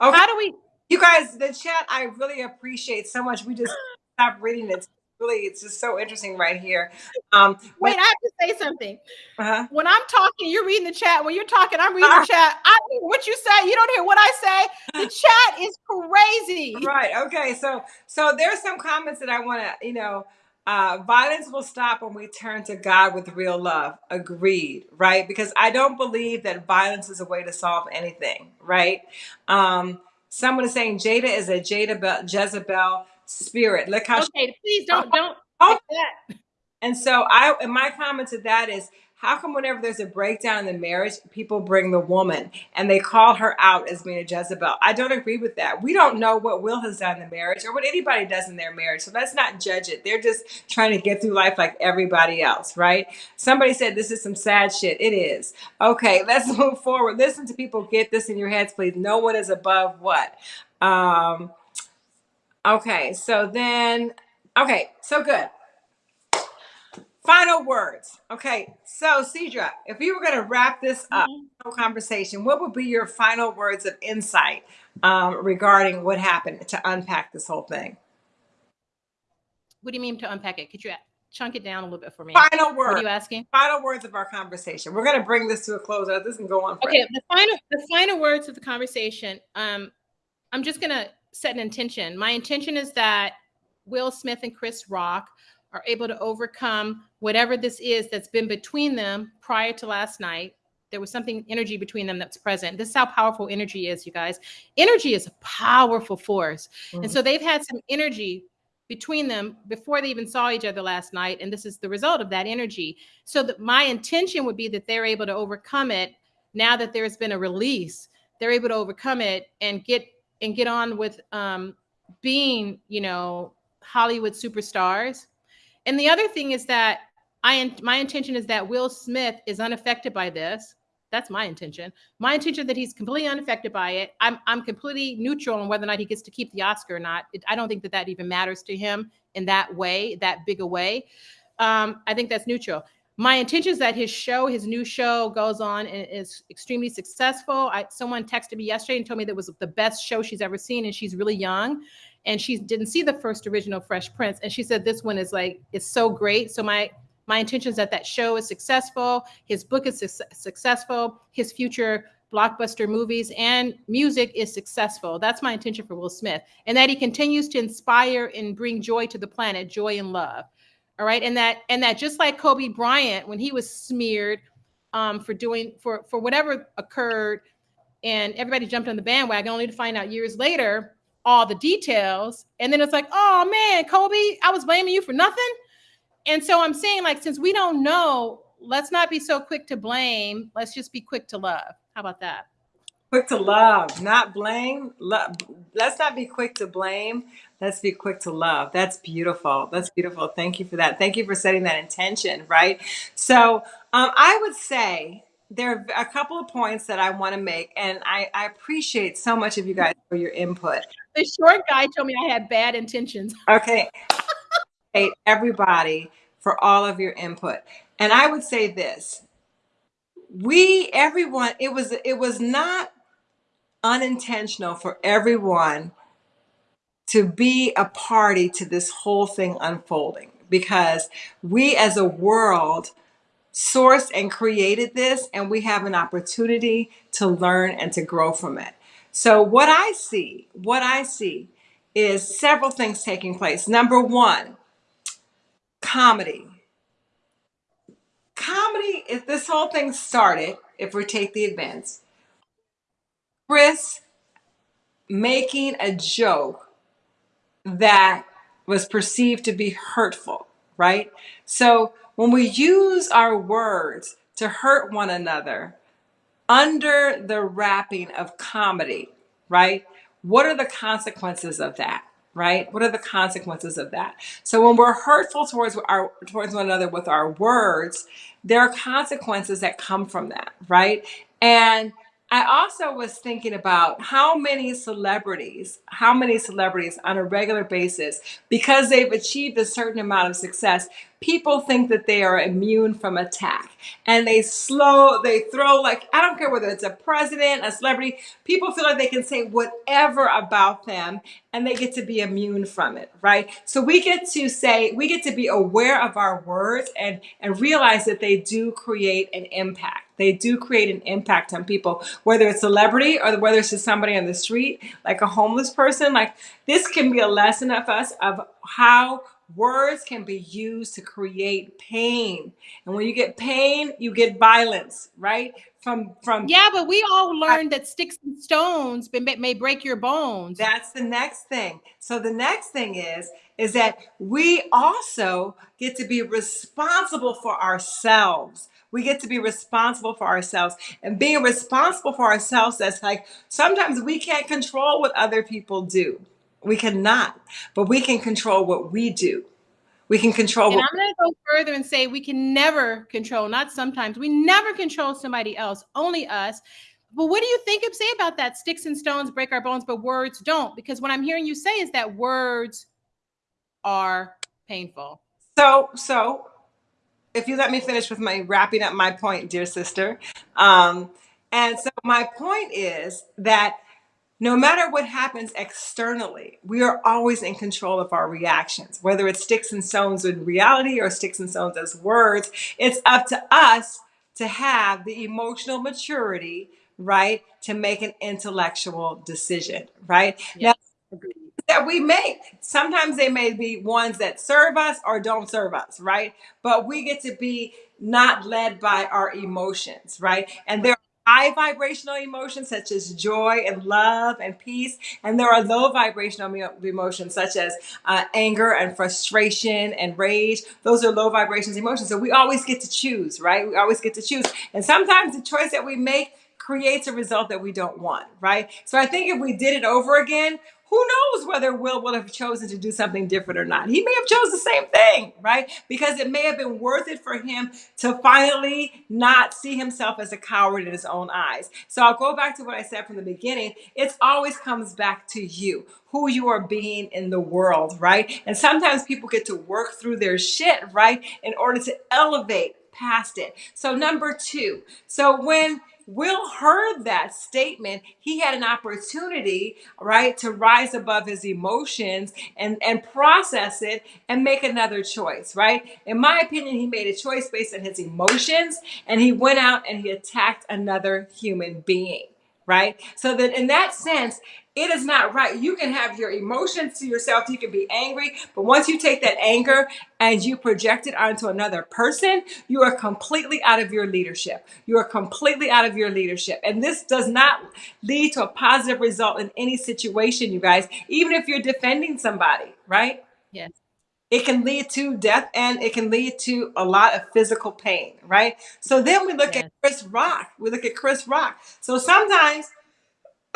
Okay. How do we? You guys, the chat, I really appreciate so much. We just stop reading it. Really, it's just so interesting right here. Um, Wait, I have to say something. Uh-huh. When I'm talking, you're reading the chat. When you're talking, I'm reading uh-huh. the chat. I what you say. You don't hear what I say. The chat is crazy. Right. Okay. So, so there's some comments that I want to, you know, uh, violence will stop when we turn to God with real love. Agreed, right? Because I don't believe that violence is a way to solve anything, right? Um, someone is saying Jada is a Jada Jezebel spirit. Look how okay, please don't don't oh, and so I and my comment to that is how come whenever there's a breakdown in the marriage, people bring the woman and they call her out as being a Jezebel? I don't agree with that. We don't know what Will has done in the marriage or what anybody does in their marriage. So let's not judge it. They're just trying to get through life like everybody else, right? Somebody said this is some sad shit. It is. Okay, let's move forward. Listen to people get this in your heads, please. No one is above what? Um, okay, so then, okay, so good. Final words. Okay, so Cedra, if you were going to wrap this up Mhm. conversation, what would be your final words of insight um, regarding what happened to unpack this whole thing? What do you mean to unpack it? Could you chunk it down a little bit for me? Final What are word. you asking? Final words of our conversation. We're going to bring this to a close. This can go on forever. Okay, the final the final words of the conversation. Um, I'm just gonna set an intention. My intention is that Will Smith and Chris Rock are able to overcome whatever this is that's been between them prior to last night. There was something energy between them that's present. This is how powerful energy is, you guys. Energy is a powerful force. And Mhm. so they've had some energy between them before they even saw each other last night. And this is the result of that energy. So that my intention would be that they're able to overcome it now that there's been a release. They're able to overcome it and get and get on with um, being, you know, Hollywood superstars. And the other thing is that I my intention is that Will Smith is unaffected by this. That's my intention. My intention that he's completely unaffected by it. I'm I'm completely neutral on whether or not he gets to keep the Oscar or not. It, I don't think that that even matters to him in that way, that big a way. Um, I think that's neutral. My intention is that his show, his new show, goes on and is extremely successful. I, someone texted me yesterday and told me that was the best show she's ever seen, and she's really young, and she didn't see the first original Fresh Prince, and she said this one is like it's so great. So my my intention is that that show is successful, his book is su- successful, his future blockbuster movies and music is successful. That's my intention for Will Smith, and that he continues to inspire and bring joy to the planet, joy and love. All right, and that and that just like Kobe Bryant when he was smeared um, for doing for for whatever occurred, and everybody jumped on the bandwagon only to find out years later all the details, and then it's like, oh man, Kobe, I was blaming you for nothing. And so I'm saying, like, since we don't know, let's not be so quick to blame. Let's just be quick to love. How about that? Quick to love, not blame. Let's not be quick to blame. Let's be quick to love. That's beautiful. That's beautiful. Thank you for that. Thank you for setting that intention, right? So um, I would say there are a couple of points that I want to make, and I, I appreciate so much of you guys for your input. The short guy told me I had bad intentions. Okay. Everybody for all of your input. And I would say this. We everyone it was it was not unintentional for everyone to be a party to this whole thing unfolding because we as a world sourced and created this and we have an opportunity to learn and to grow from it. So what I see, what I see is several things taking place. Number 1, comedy. Comedy, if this whole thing started, if we take the events, Chris making a joke that was perceived to be hurtful, right? So when we use our words to hurt one another under the wrapping of comedy, right? What are the consequences of that? Right? What are the consequences of that? So when we're hurtful towards our towards one another with our words, there are consequences that come from that, right? And I also was thinking about how many celebrities, how many celebrities on a regular basis, because they've achieved a certain amount of success, people think that they are immune from attack. And they slow, they throw like, I don't care whether it's a president, a celebrity, people feel like they can say whatever about them and they get to be immune from it, right? So we get to say, we get to be aware of our words and, and realize that they do create an impact. They do create an impact on people, whether it's celebrity or whether it's just somebody on the street, like a homeless person. Like this can be a lesson of us of how words can be used to create pain. And when you get pain, you get violence, right? From from Yeah, but we all learned that sticks and stones may, may break your bones. That's the next thing. So the next thing is is that we also get to be responsible for ourselves. We get to be responsible for ourselves. And being responsible for ourselves, that's like sometimes we can't control what other people do. We cannot, but we can control what we do. We can control. And what- I'm going to go further and say we can never control, not sometimes, we never control somebody else, only us. But what do you think of say about that? Sticks and stones break our bones, but words don't. Because what I'm hearing you say is that words are painful. So, so if you let me finish with my wrapping up my point, dear sister. Um, and so my point is that no matter what happens externally, we are always in control of our reactions, whether it's sticks and stones in reality or sticks and stones as words. It's up to us to have the emotional maturity, right, to make an intellectual decision, right? Now, that we make. Sometimes they may be ones that serve us or don't serve us, right? But we get to be not led by our emotions, right? And there high vibrational emotions such as joy and love and peace, and there are low vibrational emotions such as uh, anger and frustration and rage. Those are low vibrations emotions. So we always get to choose, right? We always get to choose. And sometimes the choice that we make creates a result that we don't want, right? So I think if we did it over again, who knows whether Will would have chosen to do something different or not? He may have chose the same thing, right? Because it may have been worth it for him to finally not see himself as a coward in his own eyes. So I'll go back to what I said from the beginning. It always comes back to you, who you are being in the world, right? And sometimes people get to work through their shit, right, in order to elevate past it. So number two, so when Will heard that statement. He had an opportunity, right, to rise above his emotions and, and process it and make another choice, right? In my opinion, he made a choice based on his emotions and he went out and he attacked another human being right? So that in that sense, it is not right. You can have your emotions to yourself. You can be angry, but once you take that anger and you project it onto another person, you are completely out of your leadership. You are completely out of your leadership. And this does not lead to a positive result in any situation, you guys, even if you're defending somebody, right? Yes. It can lead to death and it can lead to a lot of physical pain, right? So then we look Yes. at Chris Rock. We look at Chris Rock. So sometimes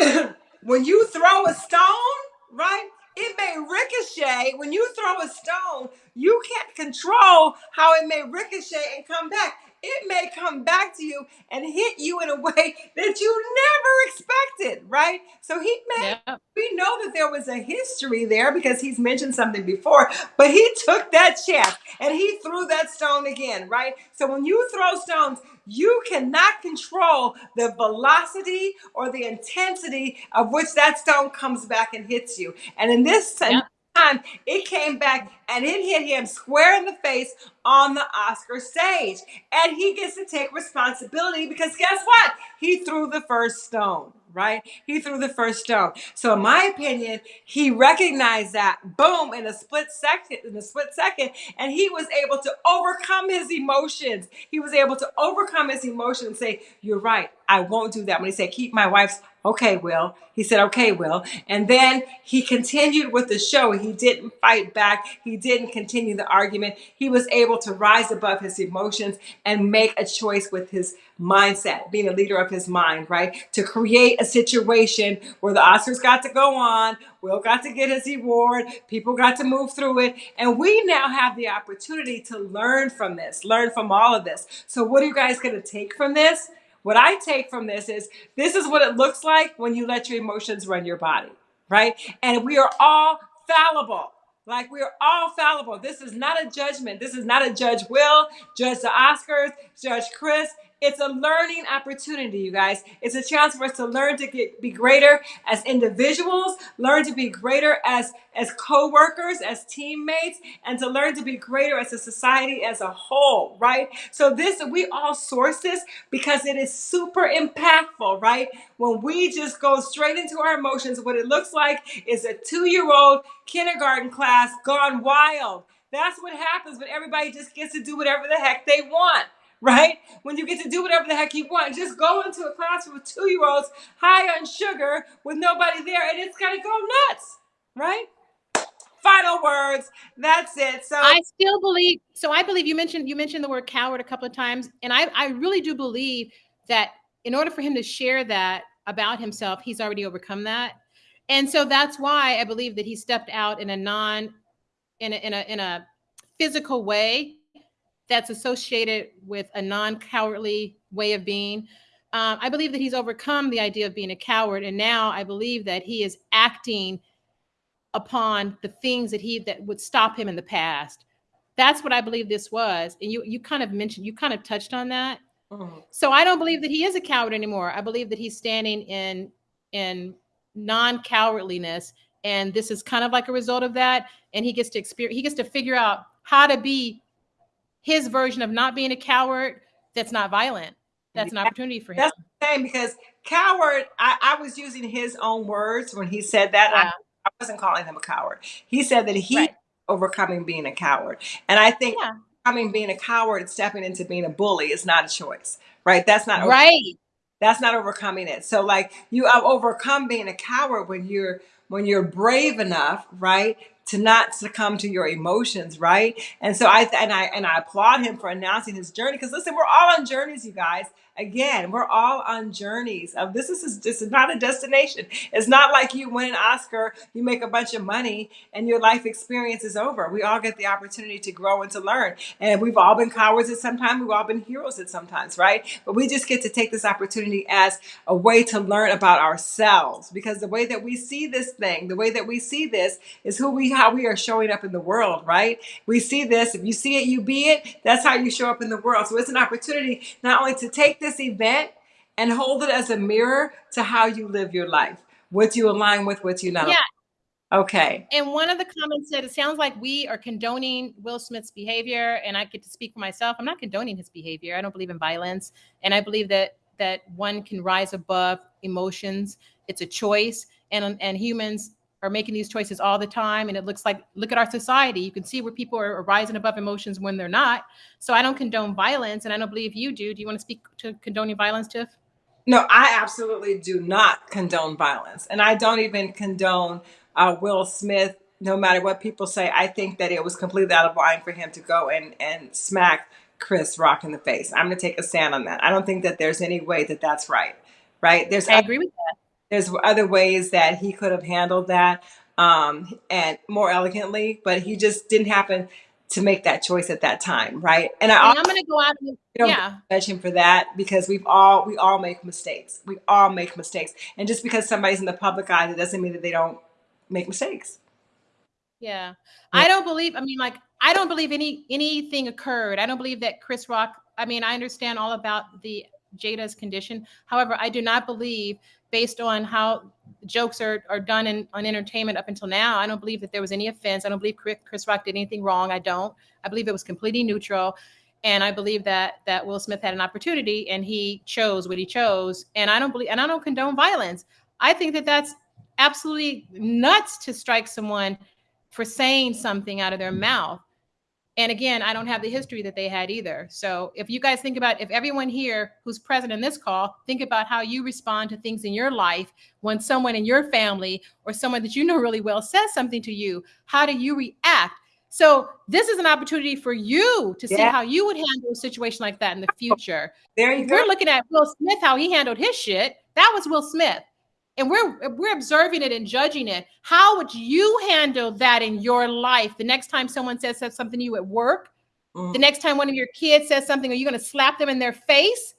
when you throw a stone, right? It may ricochet. When you throw a stone, you can't control how it may ricochet and come back. It may come back to you and hit you in a way that you never expected, right? So he may Yep. we know that there was a history there because he's mentioned something before, but he took that chance and he threw that stone again, right? So when you throw stones, you cannot control the velocity or the intensity of which that stone comes back and hits you. And in this Yep. Time, it came back and it hit him square in the face on the Oscar stage. And he gets to take responsibility because guess what? He threw the first stone, right? He threw the first stone. So in my opinion, he recognized that boom in a split second, in a split second, and he was able to overcome his emotions. He was able to overcome his emotions and say, You're right, I won't do that. When he said, Keep my wife's Okay, Will. He said, Okay, Will. And then he continued with the show. He didn't fight back. He didn't continue the argument. He was able to rise above his emotions and make a choice with his mindset, being a leader of his mind, right? To create a situation where the Oscars got to go on, Will got to get his reward, people got to move through it, and we now have the opportunity to learn from this, learn from all of this. So, what are you guys going to take from this? What I take from this is this is what it looks like when you let your emotions run your body, right? And we are all fallible. Like we are all fallible. This is not a judgment. This is not a judge Will, judge the Oscars, judge Chris. It's a learning opportunity, you guys. It's a chance for us to learn to get, be greater as individuals, learn to be greater as as co-workers, as teammates, and to learn to be greater as a society as a whole, right? So this we all source this because it is super impactful, right? When we just go straight into our emotions, what it looks like is a two-year-old kindergarten class gone wild That's what happens when everybody just gets to do whatever the heck they want right? When you get to do whatever the heck you want, just go into a classroom with two year olds high on sugar with nobody there, and it's gonna go nuts, right? Final words. That's it. So I still believe. So I believe you mentioned you mentioned the word coward a couple of times, and I I really do believe that in order for him to share that about himself, he's already overcome that, and so that's why I believe that he stepped out in a non in a in a in a physical way that's associated with a non-cowardly way of being. Um, I believe that he's overcome the idea of being a coward, and now I believe that he is acting upon the things that he that would stop him in the past. That's what I believe this was, and you you kind of mentioned you kind of touched on that. Mm-hmm. So I don't believe that he is a coward anymore. I believe that he's standing in in non-cowardliness, and this is kind of like a result of that. And he gets to experience, he gets to figure out how to be his version of not being a coward that's not violent. That's an opportunity for him. That's the same because coward, I, I, was using his own words when he said that. Yeah. I, I, wasn't calling him a coward. He said that he right. overcoming being a coward. And I think yeah. overcoming being a coward and stepping into being a bully is not a choice. Right? That's not right. That's not overcoming it. So like you have overcome being a coward when you're when you're brave enough, right, to not succumb to your emotions, right? And so I and I and I applaud him for announcing his journey because listen, we're all on journeys, you guys. Again, we're all on journeys. Of this is this is not a destination. It's not like you win an Oscar, you make a bunch of money, and your life experience is over. We all get the opportunity to grow and to learn. And we've all been cowards at some time. We've all been heroes at sometimes, right? But we just get to take this opportunity as a way to learn about ourselves because the way that we see this thing, the way that we see this is who we how we are showing up in the world, right? We see this. If you see it, you be it. That's how you show up in the world. So it's an opportunity not only to take this event and hold it as a mirror to how you live your life. What you align with, what you not. Yeah. Okay. And one of the comments said, it sounds like we are condoning Will Smith's behavior. And I get to speak for myself. I'm not condoning his behavior. I don't believe in violence. And I believe that that one can rise above emotions. It's a choice. And, and humans are making these choices all the time and it looks like look at our society you can see where people are rising above emotions when they're not. So i don't condone violence and i don't believe you do. Do you want to speak to condoning violence tiff? No i absolutely do not condone violence and i don't even condone uh, will smith no matter what people say. I think that it was completely out of line for him to go and and smack chris rock in the face. I'm going to take a stand on that. I don't think that there's any way that that's right right? There's i agree with that there's other ways that he could have handled that um, and more elegantly, but he just didn't happen to make that choice at that time, right? And I, am going to go out and yeah, judge him for that because we've all we all make mistakes. We all make mistakes, and just because somebody's in the public eye, that doesn't mean that they don't make mistakes. Yeah. yeah. I don't believe. I mean, like I don't believe any anything occurred. I don't believe that Chris Rock. I mean, I understand all about the Jada's condition. However, I do not believe based on how jokes are, are done in, on entertainment up until now. I don't believe that there was any offense. I don't believe Chris Rock did anything wrong. I don't. I believe it was completely neutral. And I believe that that Will Smith had an opportunity and he chose what he chose. And I don't believe and I don't condone violence. I think that that's absolutely nuts to strike someone for saying something out of their mouth. And again, I don't have the history that they had either. So if you guys think about if everyone here who's present in this call, think about how you respond to things in your life when someone in your family or someone that you know really well says something to you, how do you react? So this is an opportunity for you to see yeah. how you would handle a situation like that in the future. There you go. We're looking at Will Smith, how he handled his shit. That was Will Smith and we're we're observing it and judging it. How would you handle that in your life? The next time someone says something to you at work mm-hmm. the next time one of your kids says something are you going to slap them in their face?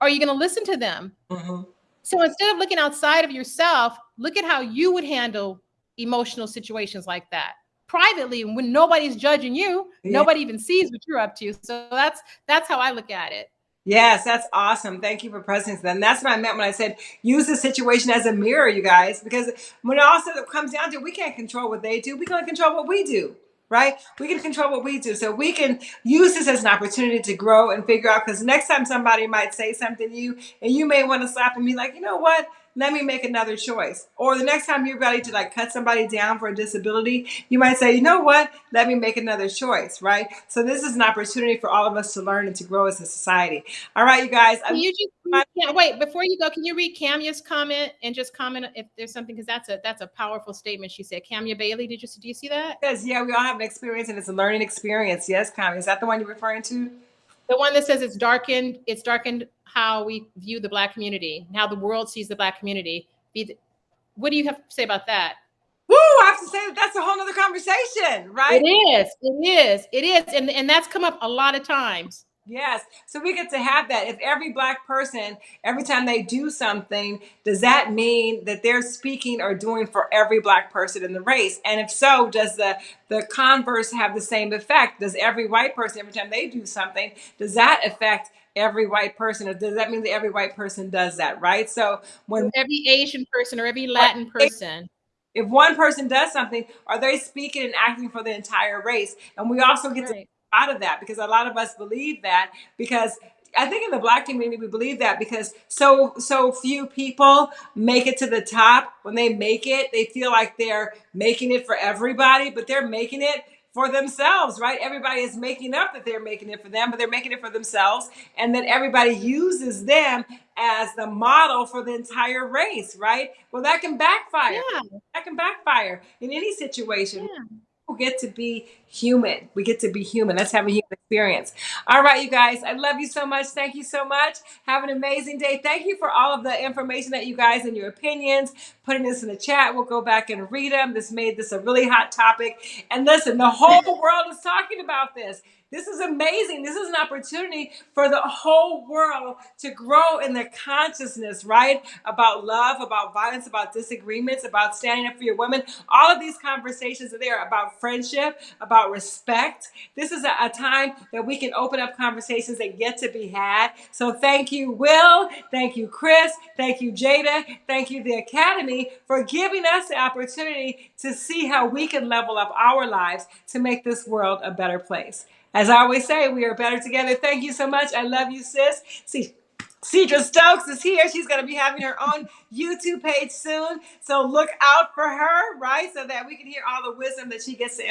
Or are you going to listen to them? Mm-hmm. so instead of looking outside of yourself look at how you would handle emotional situations like that. Privately when nobody's judging you yeah. nobody even sees what you're up to. So that's that's how i look at it Yes, that's awesome. Thank you for presence. Then that's what I meant when I said use the situation as a mirror, you guys, because when it also comes down to it, we can't control what they do. We can control what we do, right? We can control what we do. So we can use this as an opportunity to grow and figure out because next time somebody might say something to you and you may want to slap and be like, you know what? Let me make another choice. Or the next time you're ready to like cut somebody down for a disability, you might say, you know what, let me make another choice, right? So this is an opportunity for all of us to learn and to grow as a society. All right, you guys. Can you just yeah, wait before you go? Can you read Camia's comment and just comment if there's something because that's a that's a powerful statement she said. Camia Bailey, did you do you see that? Yes, yeah, we all have an experience and it's a learning experience. Yes, Camia, is that the one you're referring to? The one that says it's darkened, it's darkened how we view the black community, how the world sees the black community. Be what do you have to say about that? Woo, I have to say that that's a whole other conversation, right? It is, it is, it is. And, and that's come up a lot of times. Yes. So we get to have that. If every black person, every time they do something, does that mean that they're speaking or doing for every black person in the race? And if so, does the the converse have the same effect? Does every white person, every time they do something, does that affect every white person or does that mean that every white person does that right so when every asian person or every latin person if one person does something are they speaking and acting for the entire race and we also get right. to out of that because a lot of us believe that because I think in the black community we believe that because so so few people make it to the top. When they make it, they feel like they're making it for everybody, but they're making it for themselves, right? Everybody is making up that they're making it for them, but they're making it for themselves. And then everybody uses them as the model for the entire race, right? Well, that can backfire. Yeah. That can backfire in any situation. Yeah get to be human. We get to be human. Let's have a human experience. All right, you guys, I love you so much. Thank you so much. Have an amazing day. Thank you for all of the information that you guys and your opinions, putting this in the chat. We'll go back and read them. This made this a really hot topic. And listen, the whole world is talking about this. This is amazing. This is an opportunity for the whole world to grow in their consciousness, right? About love, about violence, about disagreements, about standing up for your women. All of these conversations are there about friendship, about respect. This is a, a time that we can open up conversations that get to be had. So thank you, Will. Thank you, Chris. Thank you, Jada. Thank you, the Academy, for giving us the opportunity to see how we can level up our lives to make this world a better place. As I always say, we are better together. Thank you so much. I love you, sis. See, Cedra Stokes is here. She's going to be having her own YouTube page soon. So look out for her, right? So that we can hear all the wisdom that she gets to